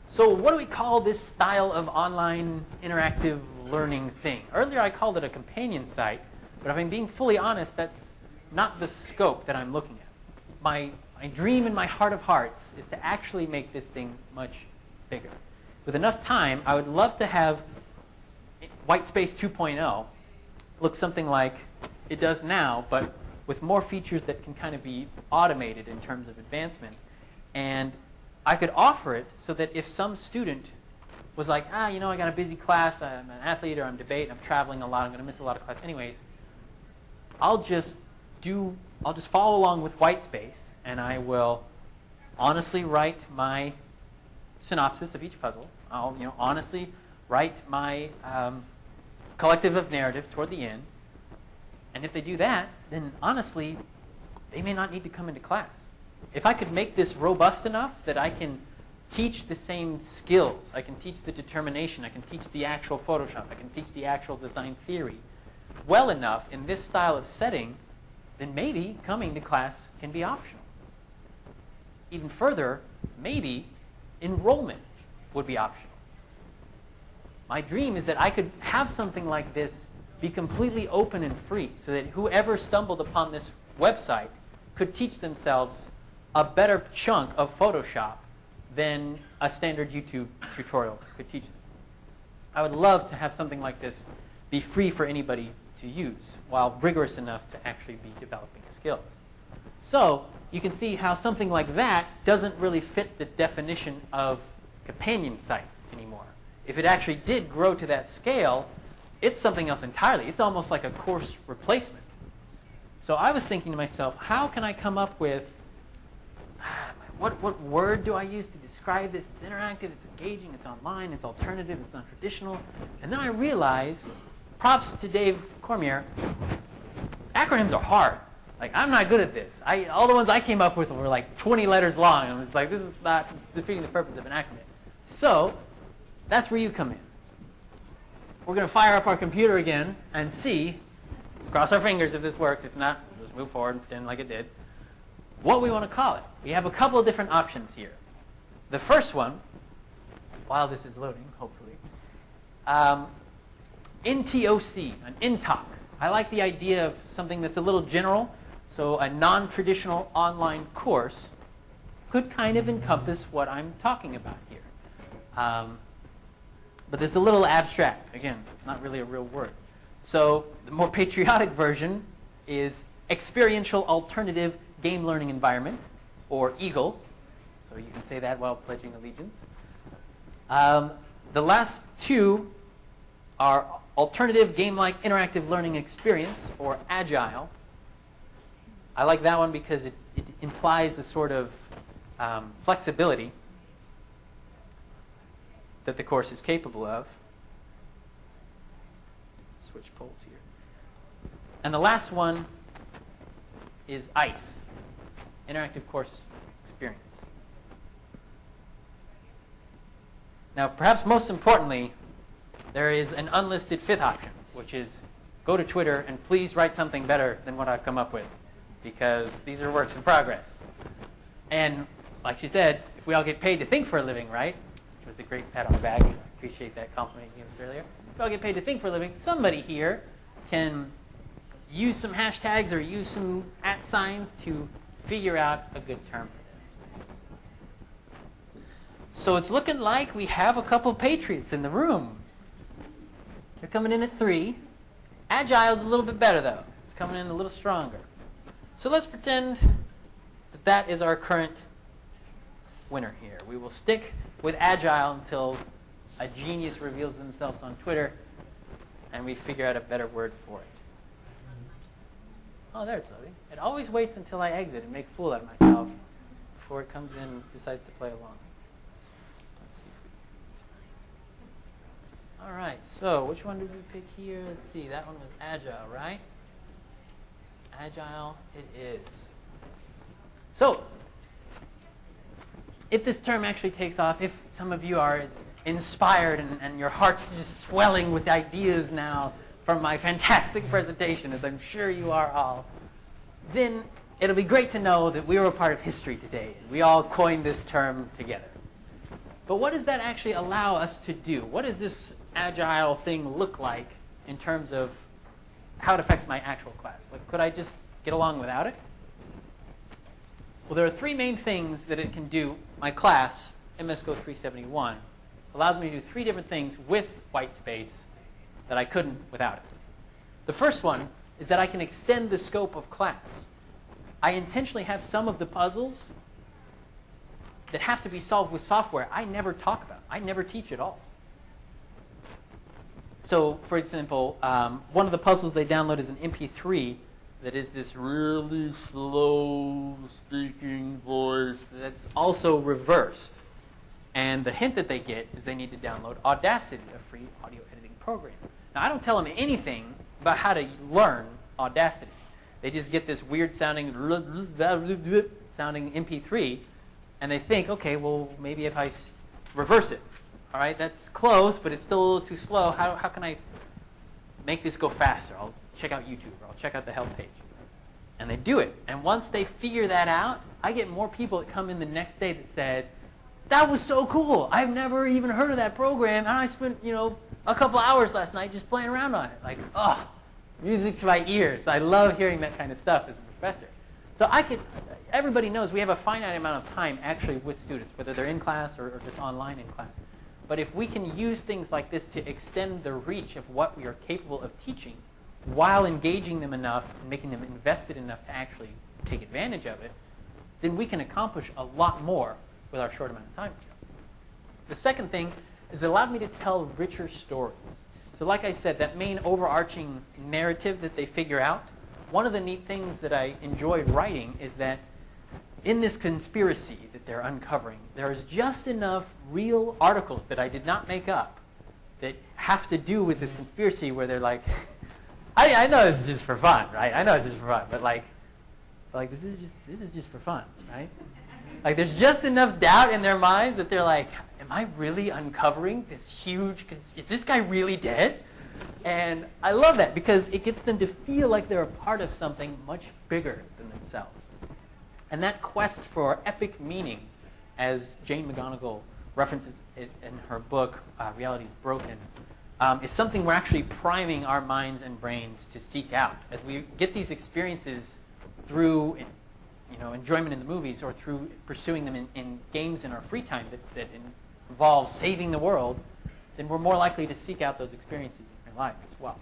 So what do we call this style of online interactive learning thing? Earlier I called it a companion site, but if I'm being fully honest, that's not the scope that I'm looking at. My, my dream in my heart of hearts is to actually make this thing much bigger. With enough time, I would love to have Whitespace 2.0 look something like it does now, but with more features that can kind of be automated in terms of advancement. And I could offer it so that if some student was like, ah, you know, I got a busy class, I'm an athlete or I'm debating. I'm traveling a lot, I'm going to miss a lot of class anyways, I'll just do, I'll just follow along with Whitespace and I will honestly write my synopsis of each puzzle. I'll, you know, honestly write my um, collective of narrative toward the end. And if they do that, then honestly, they may not need to come into class if I could make this robust enough that I can teach the same skills, I can teach the determination, I can teach the actual Photoshop, I can teach the actual design theory well enough in this style of setting, then maybe coming to class can be optional. Even further, maybe enrollment would be optional. My dream is that I could have something like this be completely open and free so that whoever stumbled upon this website could teach themselves a better chunk of Photoshop than a standard YouTube tutorial could teach them. I would love to have something like this be free for anybody to use while rigorous enough to actually be developing skills. So you can see how something like that doesn't really fit the definition of companion site anymore. If it actually did grow to that scale, it's something else entirely. It's almost like a course replacement. So I was thinking to myself, how can I come up with what, what word do I use to describe this? It's interactive, it's engaging, it's online, it's alternative, it's non traditional. And then I realized, props to Dave Cormier, acronyms are hard. Like, I'm not good at this. I, all the ones I came up with were like 20 letters long. I was like, this is not defeating the purpose of an acronym. So, that's where you come in. we're going to fire up our computer again and see, cross our fingers if this works. If not, just move forward and pretend like it did. What we want to call it. We have a couple of different options here. The first one, while this is loading, hopefully, um, NTOC, an NTOC. I like the idea of something that's a little general. So a non-traditional online course could kind of encompass what I'm talking about here. Um, but it's a little abstract. Again, it's not really a real word. So the more patriotic version is experiential alternative game learning environment, or EAGLE. So you can say that while pledging allegiance. Um, the last two are alternative game-like interactive learning experience, or agile. I like that one because it, it implies a sort of um, flexibility that the course is capable of. Switch polls here. And the last one is ICE, Interactive Course Experience. Now, perhaps most importantly, there is an unlisted fifth option, which is go to Twitter and please write something better than what I've come up with, because these are works in progress. And like she said, if we all get paid to think for a living, right? Which was a great pat on the back. I appreciate that compliment you gave us earlier. If we all get paid to think for a living, somebody here can use some hashtags or use some at signs to figure out a good term for this. So it's looking like we have a couple patriots in the room. They're coming in at three. Agile's a little bit better, though. It's coming in a little stronger. So let's pretend that that is our current winner here. We will stick with Agile until a genius reveals themselves on Twitter and we figure out a better word for it. Oh, there it's loading. It always waits until I exit and make a fool out of myself before it comes in and decides to play along. Let's see All right, so which one did we pick here? Let's see, that one was Agile, right? Agile it is. So, if this term actually takes off, if some of you are inspired and, and your heart's just swelling with ideas now from my fantastic presentation, as I'm sure you are all, then it'll be great to know that we were a part of history today. We all coined this term together. But what does that actually allow us to do? What does this agile thing look like in terms of how it affects my actual class? Like, could I just get along without it? Well, there are three main things that it can do. My class, MSGO 371, allows me to do three different things with white space that I couldn't without it. The first one is that I can extend the scope of class. I intentionally have some of the puzzles that have to be solved with software I never talk about. I never teach at all. So, for example, um, one of the puzzles they download is an MP3 that is this really slow speaking voice that's also reversed. And the hint that they get is they need to download Audacity, a free audio editing program. Now, I don't tell them anything about how to learn Audacity. They just get this weird sounding sounding MP3, and they think, okay, well, maybe if I reverse it, all right, that's close, but it's still a little too slow. How, how can I make this go faster? I'll check out YouTube or I'll check out the help page. And they do it. And once they figure that out, I get more people that come in the next day that said, that was so cool. I've never even heard of that program, and I spent, you know, a couple hours last night just playing around on it. Like, oh, music to my ears. I love hearing that kind of stuff as a professor. So I could, everybody knows we have a finite amount of time actually with students, whether they're in class or, or just online in class. But if we can use things like this to extend the reach of what we are capable of teaching while engaging them enough and making them invested enough to actually take advantage of it, then we can accomplish a lot more with our short amount of time. The second thing is it allowed me to tell richer stories. So like I said, that main overarching narrative that they figure out, one of the neat things that I enjoyed writing is that in this conspiracy that they're uncovering, there's just enough real articles that I did not make up that have to do with this conspiracy where they're like, I, I know this is just for fun, right? I know it's just for fun, but like, like this is just this is just for fun, right? Like there's just enough doubt in their minds that they're like, am I really uncovering this huge? Is this guy really dead? And I love that because it gets them to feel like they're a part of something much bigger than themselves. And that quest for epic meaning, as Jane McGonigal references it in her book, uh, Reality is Broken, um, is something we're actually priming our minds and brains to seek out. As we get these experiences through you know, enjoyment in the movies or through pursuing them in, in games in our free time that, that involve saving the world, then we're more likely to seek out those experiences in real life as well.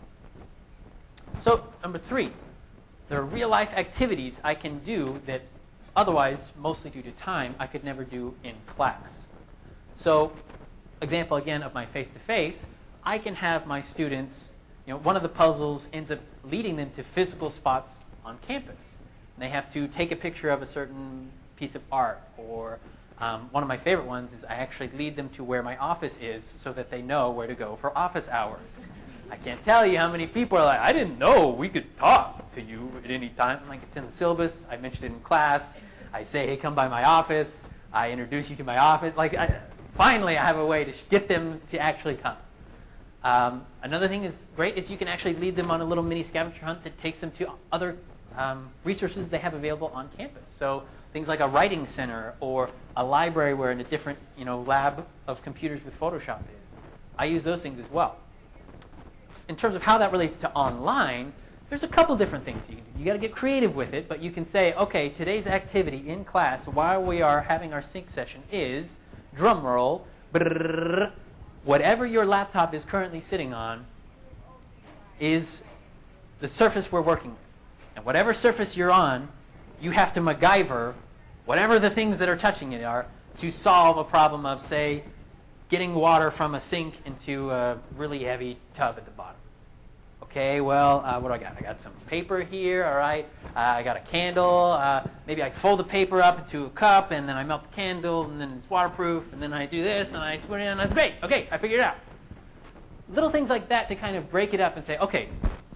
So, number three, there are real life activities I can do that otherwise, mostly due to time, I could never do in class. So, example again of my face to face, I can have my students, you know, one of the puzzles ends up leading them to physical spots on campus. They have to take a picture of a certain piece of art or um, one of my favorite ones is I actually lead them to where my office is so that they know where to go for office hours. I can't tell you how many people are like, I didn't know we could talk to you at any time. Like it's in the syllabus. I mentioned it in class. I say, hey, come by my office. I introduce you to my office. Like, I, finally, I have a way to get them to actually come. Um, another thing is great is you can actually lead them on a little mini scavenger hunt that takes them to other um, resources they have available on campus. So things like a writing center or a library where in a different you know, lab of computers with Photoshop is. I use those things as well. In terms of how that relates to online, there's a couple different things you can do. You got to get creative with it, but you can say, okay, today's activity in class while we are having our sync session is drum roll, brrr, whatever your laptop is currently sitting on is the surface we're working with. And whatever surface you're on, you have to MacGyver whatever the things that are touching it are to solve a problem of, say, getting water from a sink into a really heavy tub at the bottom. Okay, well, uh, what do I got? I got some paper here, all right. Uh, I got a candle. Uh, maybe I fold the paper up into a cup, and then I melt the candle, and then it's waterproof, and then I do this, and I put it in, and that's great. Okay, I figured it out. Little things like that to kind of break it up and say, okay,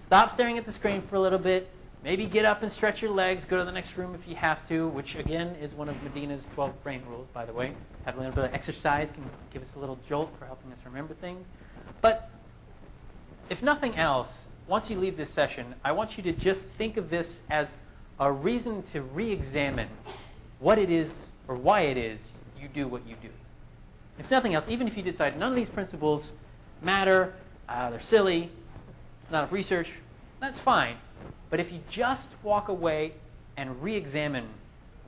stop staring at the screen for a little bit. Maybe get up and stretch your legs. Go to the next room if you have to, which again is one of Medina's 12 brain rules, by the way. Have a little bit of exercise can give us a little jolt for helping us remember things. But if nothing else, once you leave this session, I want you to just think of this as a reason to re-examine what it is or why it is you do what you do. If nothing else, even if you decide none of these principles matter, uh, they're silly, it's not enough research, that's fine. But if you just walk away and re-examine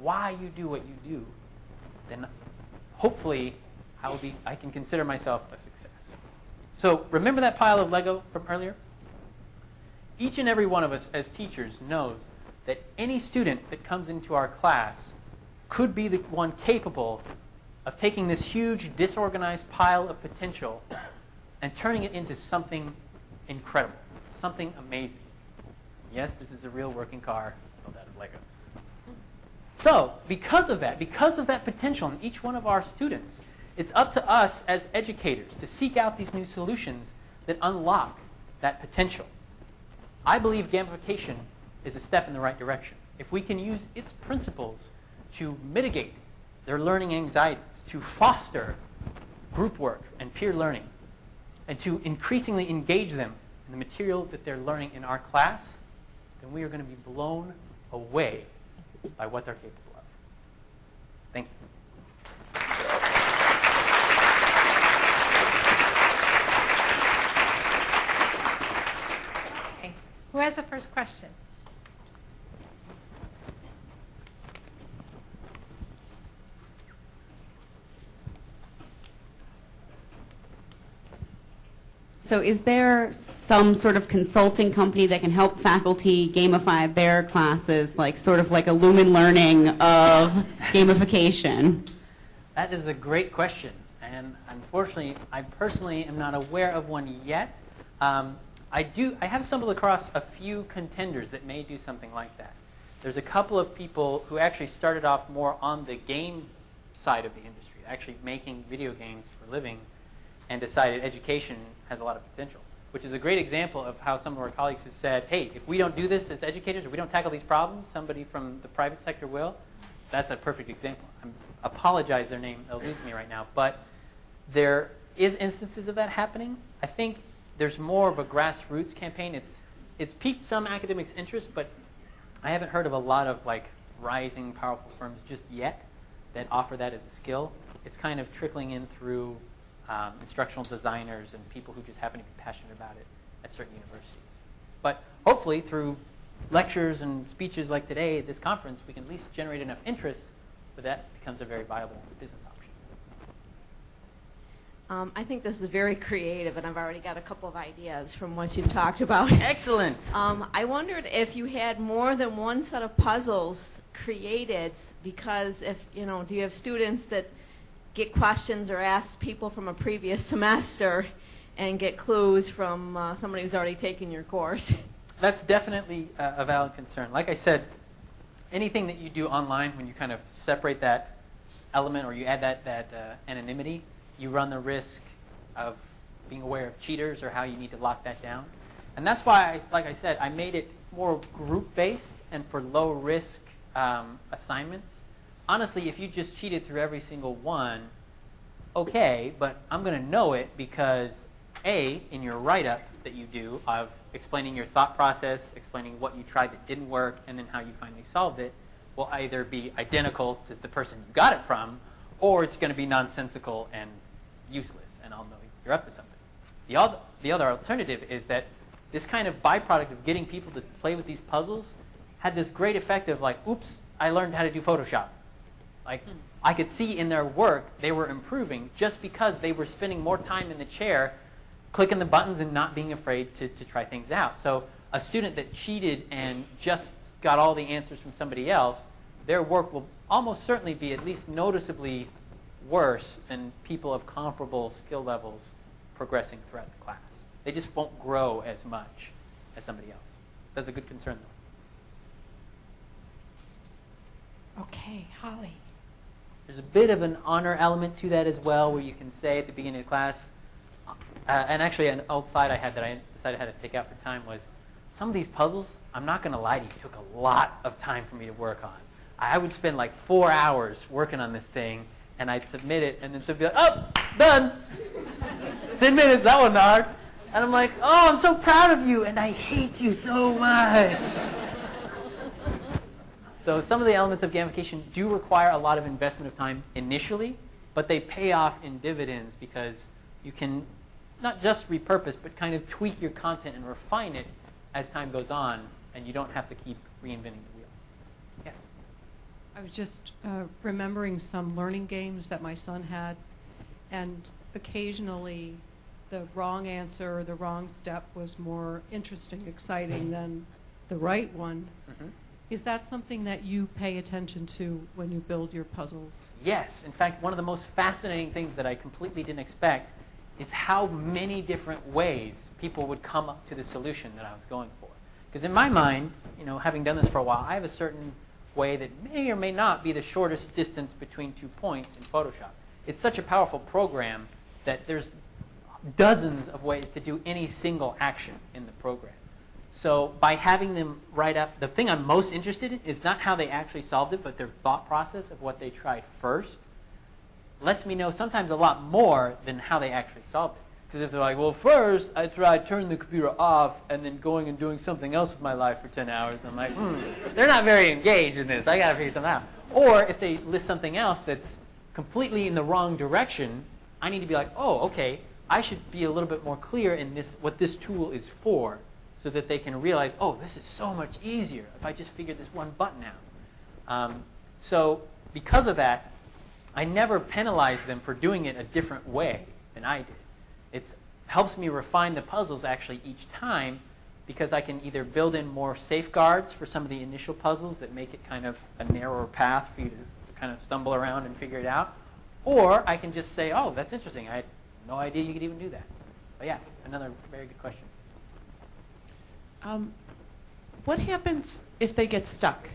why you do what you do, then hopefully I will be I can consider myself a success. So remember that pile of Lego from earlier? Each and every one of us as teachers knows that any student that comes into our class could be the one capable of taking this huge disorganized pile of potential and turning it into something incredible, something amazing. Yes, this is a real working car built out of Legos. So, because of that, because of that potential in each one of our students, it's up to us as educators to seek out these new solutions that unlock that potential. I believe gamification is a step in the right direction. If we can use its principles to mitigate their learning anxieties, to foster group work and peer learning, and to increasingly engage them in the material that they're learning in our class, then we are going to be blown away by what they're capable of. Thank you. Who has the first question? So is there some sort of consulting company that can help faculty gamify their classes, like sort of like a Lumen Learning of gamification? That is a great question. And unfortunately, I personally am not aware of one yet. Um, I do. I have stumbled across a few contenders that may do something like that. There's a couple of people who actually started off more on the game side of the industry, actually making video games for a living, and decided education has a lot of potential, which is a great example of how some of our colleagues have said, hey, if we don't do this as educators, if we don't tackle these problems, somebody from the private sector will. That's a perfect example. I apologize their name eludes me right now, but there is instances of that happening. I think there's more of a grassroots campaign. It's it's piqued some academics' interest, but I haven't heard of a lot of like rising powerful firms just yet that offer that as a skill. It's kind of trickling in through um, instructional designers and people who just happen to be passionate about it at certain universities. But hopefully, through lectures and speeches like today at this conference, we can at least generate enough interest that that becomes a very viable business option. Um, I think this is very creative, and I've already got a couple of ideas from what you've talked about. [laughs] Excellent. Um, I wondered if you had more than one set of puzzles created, because if you know, do you have students that get questions or ask people from a previous semester, and get clues from uh, somebody who's already taken your course? That's definitely uh, a valid concern. Like I said, anything that you do online, when you kind of separate that element or you add that, that uh, anonymity, you run the risk of being aware of cheaters or how you need to lock that down. And that's why, I, like I said, I made it more group-based and for low-risk um, assignments. Honestly, if you just cheated through every single one, okay, but I'm going to know it because A, in your write-up that you do of explaining your thought process, explaining what you tried that didn't work, and then how you finally solved it, will either be identical to the person you got it from, or it's going to be nonsensical and useless, and I'll know you're up to something. The other, the other alternative is that this kind of byproduct of getting people to play with these puzzles had this great effect of like, oops, I learned how to do Photoshop. Like, hmm. I could see in their work they were improving just because they were spending more time in the chair clicking the buttons and not being afraid to, to try things out. So a student that cheated and just got all the answers from somebody else, their work will almost certainly be at least noticeably worse than people of comparable skill levels progressing throughout the class. They just won't grow as much as somebody else. That's a good concern, though. Okay, Holly. There's a bit of an honor element to that as well, where you can say at the beginning of class, uh, and actually an old slide I had that I decided I had to take out for time was, some of these puzzles, I'm not going to lie to you, took a lot of time for me to work on. I would spend like four hours working on this thing, and I'd submit it, and then somebody would be like, oh, done. [laughs] Ten minutes, that one hard. And I'm like, oh, I'm so proud of you, and I hate you so much. So some of the elements of gamification do require a lot of investment of time initially, but they pay off in dividends because you can not just repurpose, but kind of tweak your content and refine it as time goes on, and you don't have to keep reinventing the wheel. Yes? I was just uh, remembering some learning games that my son had, and occasionally the wrong answer or the wrong step was more interesting, exciting than the right one. Mhm. Is that something that you pay attention to when you build your puzzles? Yes. In fact, one of the most fascinating things that I completely didn't expect is how many different ways people would come up to the solution that I was going for. Because in my mind, you know, having done this for a while, I have a certain way that may or may not be the shortest distance between two points in Photoshop. It's such a powerful program that there's dozens of ways to do any single action in the program. So by having them write up, the thing I'm most interested in is not how they actually solved it, but their thought process of what they tried first lets me know sometimes a lot more than how they actually solved it. Because if they're like, well, first I tried turning the computer off and then going and doing something else with my life for 10 hours, I'm like, hmm, they're not very engaged in this. I got to figure something out. Or if they list something else that's completely in the wrong direction, I need to be like, oh, okay, I should be a little bit more clear in this what this tool is for so that they can realize, oh, this is so much easier if I just figure this one button out. Um, so because of that, I never penalize them for doing it a different way than I did. It helps me refine the puzzles actually each time because I can either build in more safeguards for some of the initial puzzles that make it kind of a narrower path for you to kind of stumble around and figure it out, or I can just say, oh, that's interesting. I had no idea you could even do that. But yeah, another very good question. Um, what happens if they get stuck?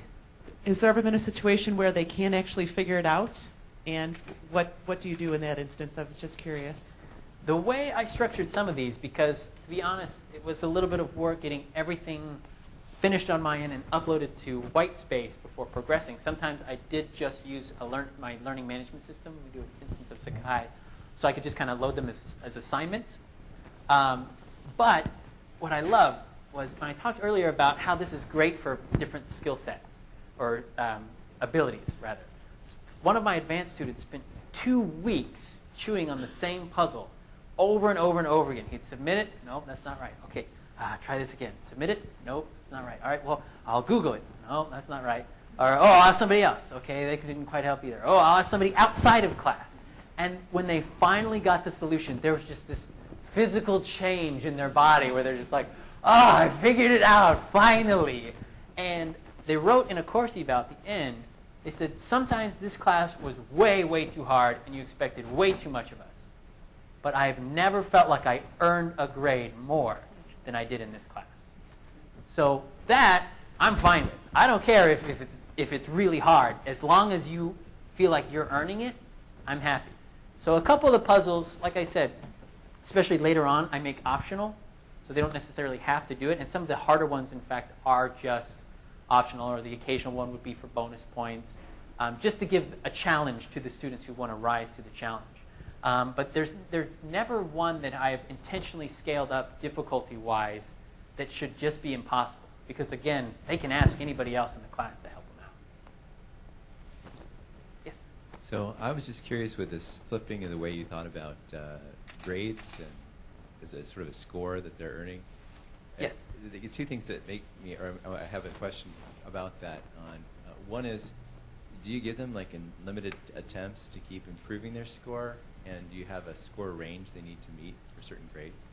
Has there ever been a situation where they can't actually figure it out? And what, what do you do in that instance? I was just curious. The way I structured some of these, because to be honest, it was a little bit of work getting everything finished on my end and uploaded to Whitespace before progressing. Sometimes I did just use a learn, my learning management system. We do an instance of Sakai. So I could just kind of load them as, as assignments. Um, But what I love was when I talked earlier about how this is great for different skill sets or um, abilities, rather. One of my advanced students spent two weeks chewing on the same puzzle over and over and over again. He'd submit it. No, that's not right. Okay, uh, try this again. Submit it. Nope, it's not right. All right, well, I'll Google it. No, that's not right. Or, oh, I'll ask somebody else. Okay, they didn't quite help either. Oh, I'll ask somebody outside of class. And when they finally got the solution, there was just this physical change in their body where they're just like, oh, I figured it out, finally. And they wrote in a course at the end, they said, sometimes this class was way, way too hard and you expected way too much of us. But I've never felt like I earned a grade more than I did in this class. So that, I'm fine with. I don't care if, if, it's, if it's really hard. As long as you feel like you're earning it, I'm happy. So a couple of the puzzles, like I said, especially later on, I make optional. So they don't necessarily have to do it. And some of the harder ones, in fact, are just optional, or the occasional one would be for bonus points, um, just to give a challenge to the students who want to rise to the challenge. Um, but there's, there's never one that I have intentionally scaled up difficulty-wise that should just be impossible. Because again, they can ask anybody else in the class to help them out. Yes? So I was just curious with this flipping and the way you thought about uh, grades and as a sort of a score that they're earning. Uh, Yes. The two things that make me, or I have a question about that. On uh, one is, do you give them like in limited attempts to keep improving their score, and do you have a score range they need to meet for certain grades?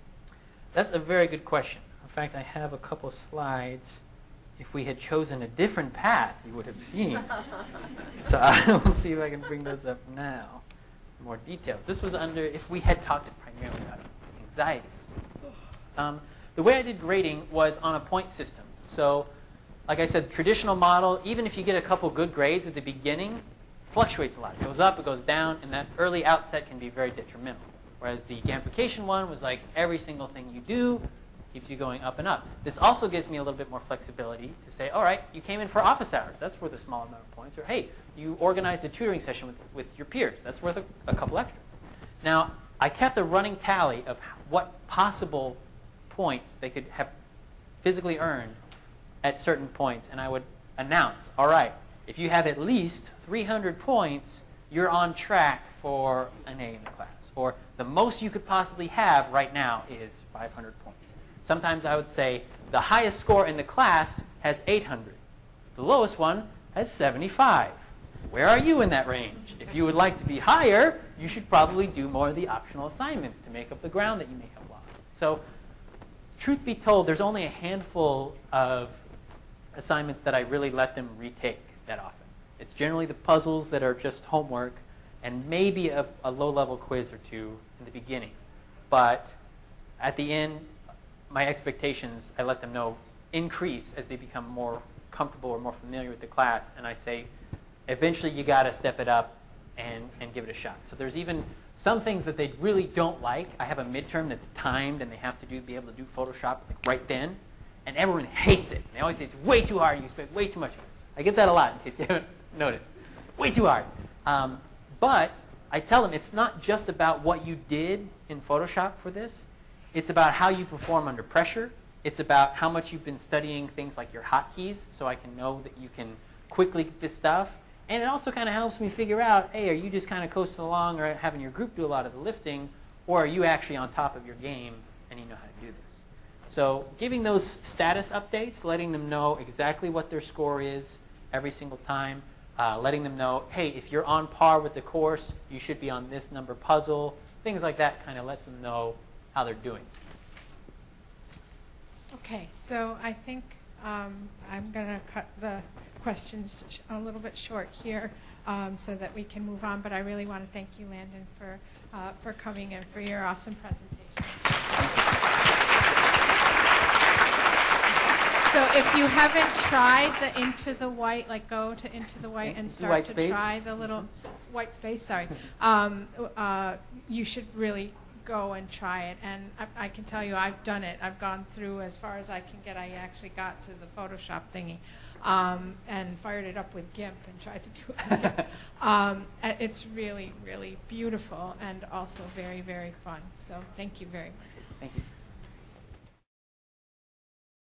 That's a very good question. In fact, I have a couple slides. If we had chosen a different path, you would have seen. [laughs] so I will see if I can bring those up now. More details. This was under, if we had talked primarily about anxiety. Um, the way I did grading was on a point system. So, like I said, traditional model, even if you get a couple good grades at the beginning, fluctuates a lot. It goes up, it goes down, and that early outset can be very detrimental. Whereas the gamification one was like every single thing you do keeps you going up and up. This also gives me a little bit more flexibility to say, all right, you came in for office hours. That's worth a small amount of points. Or, hey, you organized a tutoring session with, with your peers. That's worth a, a couple extras. Now, I kept a running tally of what possible points they could have physically earned at certain points, and I would announce, all right, if you have at least 300 points, you're on track for an A in the class. Or the most you could possibly have right now is 500 points. Sometimes I would say the highest score in the class has 800. The lowest one has 75. Where are you in that range? If you would like to be higher, you should probably do more of the optional assignments to make up the ground that you may have lost. So truth be told, there's only a handful of assignments that I really let them retake that often. It's generally the puzzles that are just homework and maybe a, a low-level quiz or two in the beginning. But at the end, my expectations, I let them know, increase as they become more comfortable or more familiar with the class. And I say, eventually you got to step it up and, and give it a shot. So there's even some things that they really don't like. I have a midterm that's timed and they have to do be able to do Photoshop like right then. And everyone hates it. They always say it's way too hard. You expect way too much. I get that a lot in case you haven't [laughs] noticed. Way too hard. Um, but I tell them it's not just about what you did in Photoshop for this. It's about how you perform under pressure. It's about how much you've been studying things like your hotkeys so I can know that you can quickly get this stuff. And it also kind of helps me figure out, hey, are you just kind of coasting along or having your group do a lot of the lifting, or are you actually on top of your game and you know how to do this? So giving those status updates, letting them know exactly what their score is every single time, uh, letting them know, hey, if you're on par with the course, you should be on this number puzzle, things like that kind of lets them know how they're doing. Okay, so I think um, I'm going to cut the questions sh- a little bit short here um, so that we can move on. But I really want to thank you, Landon, for uh, for coming and for your awesome presentation. So if you haven't tried the Into the White, like go to Into the White and start White to space? try the little white space. Sorry, um, uh, you should really go and try it. And I, I can tell you, I've done it. I've gone through as far as I can get. I actually got to the Photoshop thingy, um, and fired it up with GIMP and tried to do it. Again. [laughs] um, it's really, really beautiful and also very, very fun. So thank you very much. Thank you.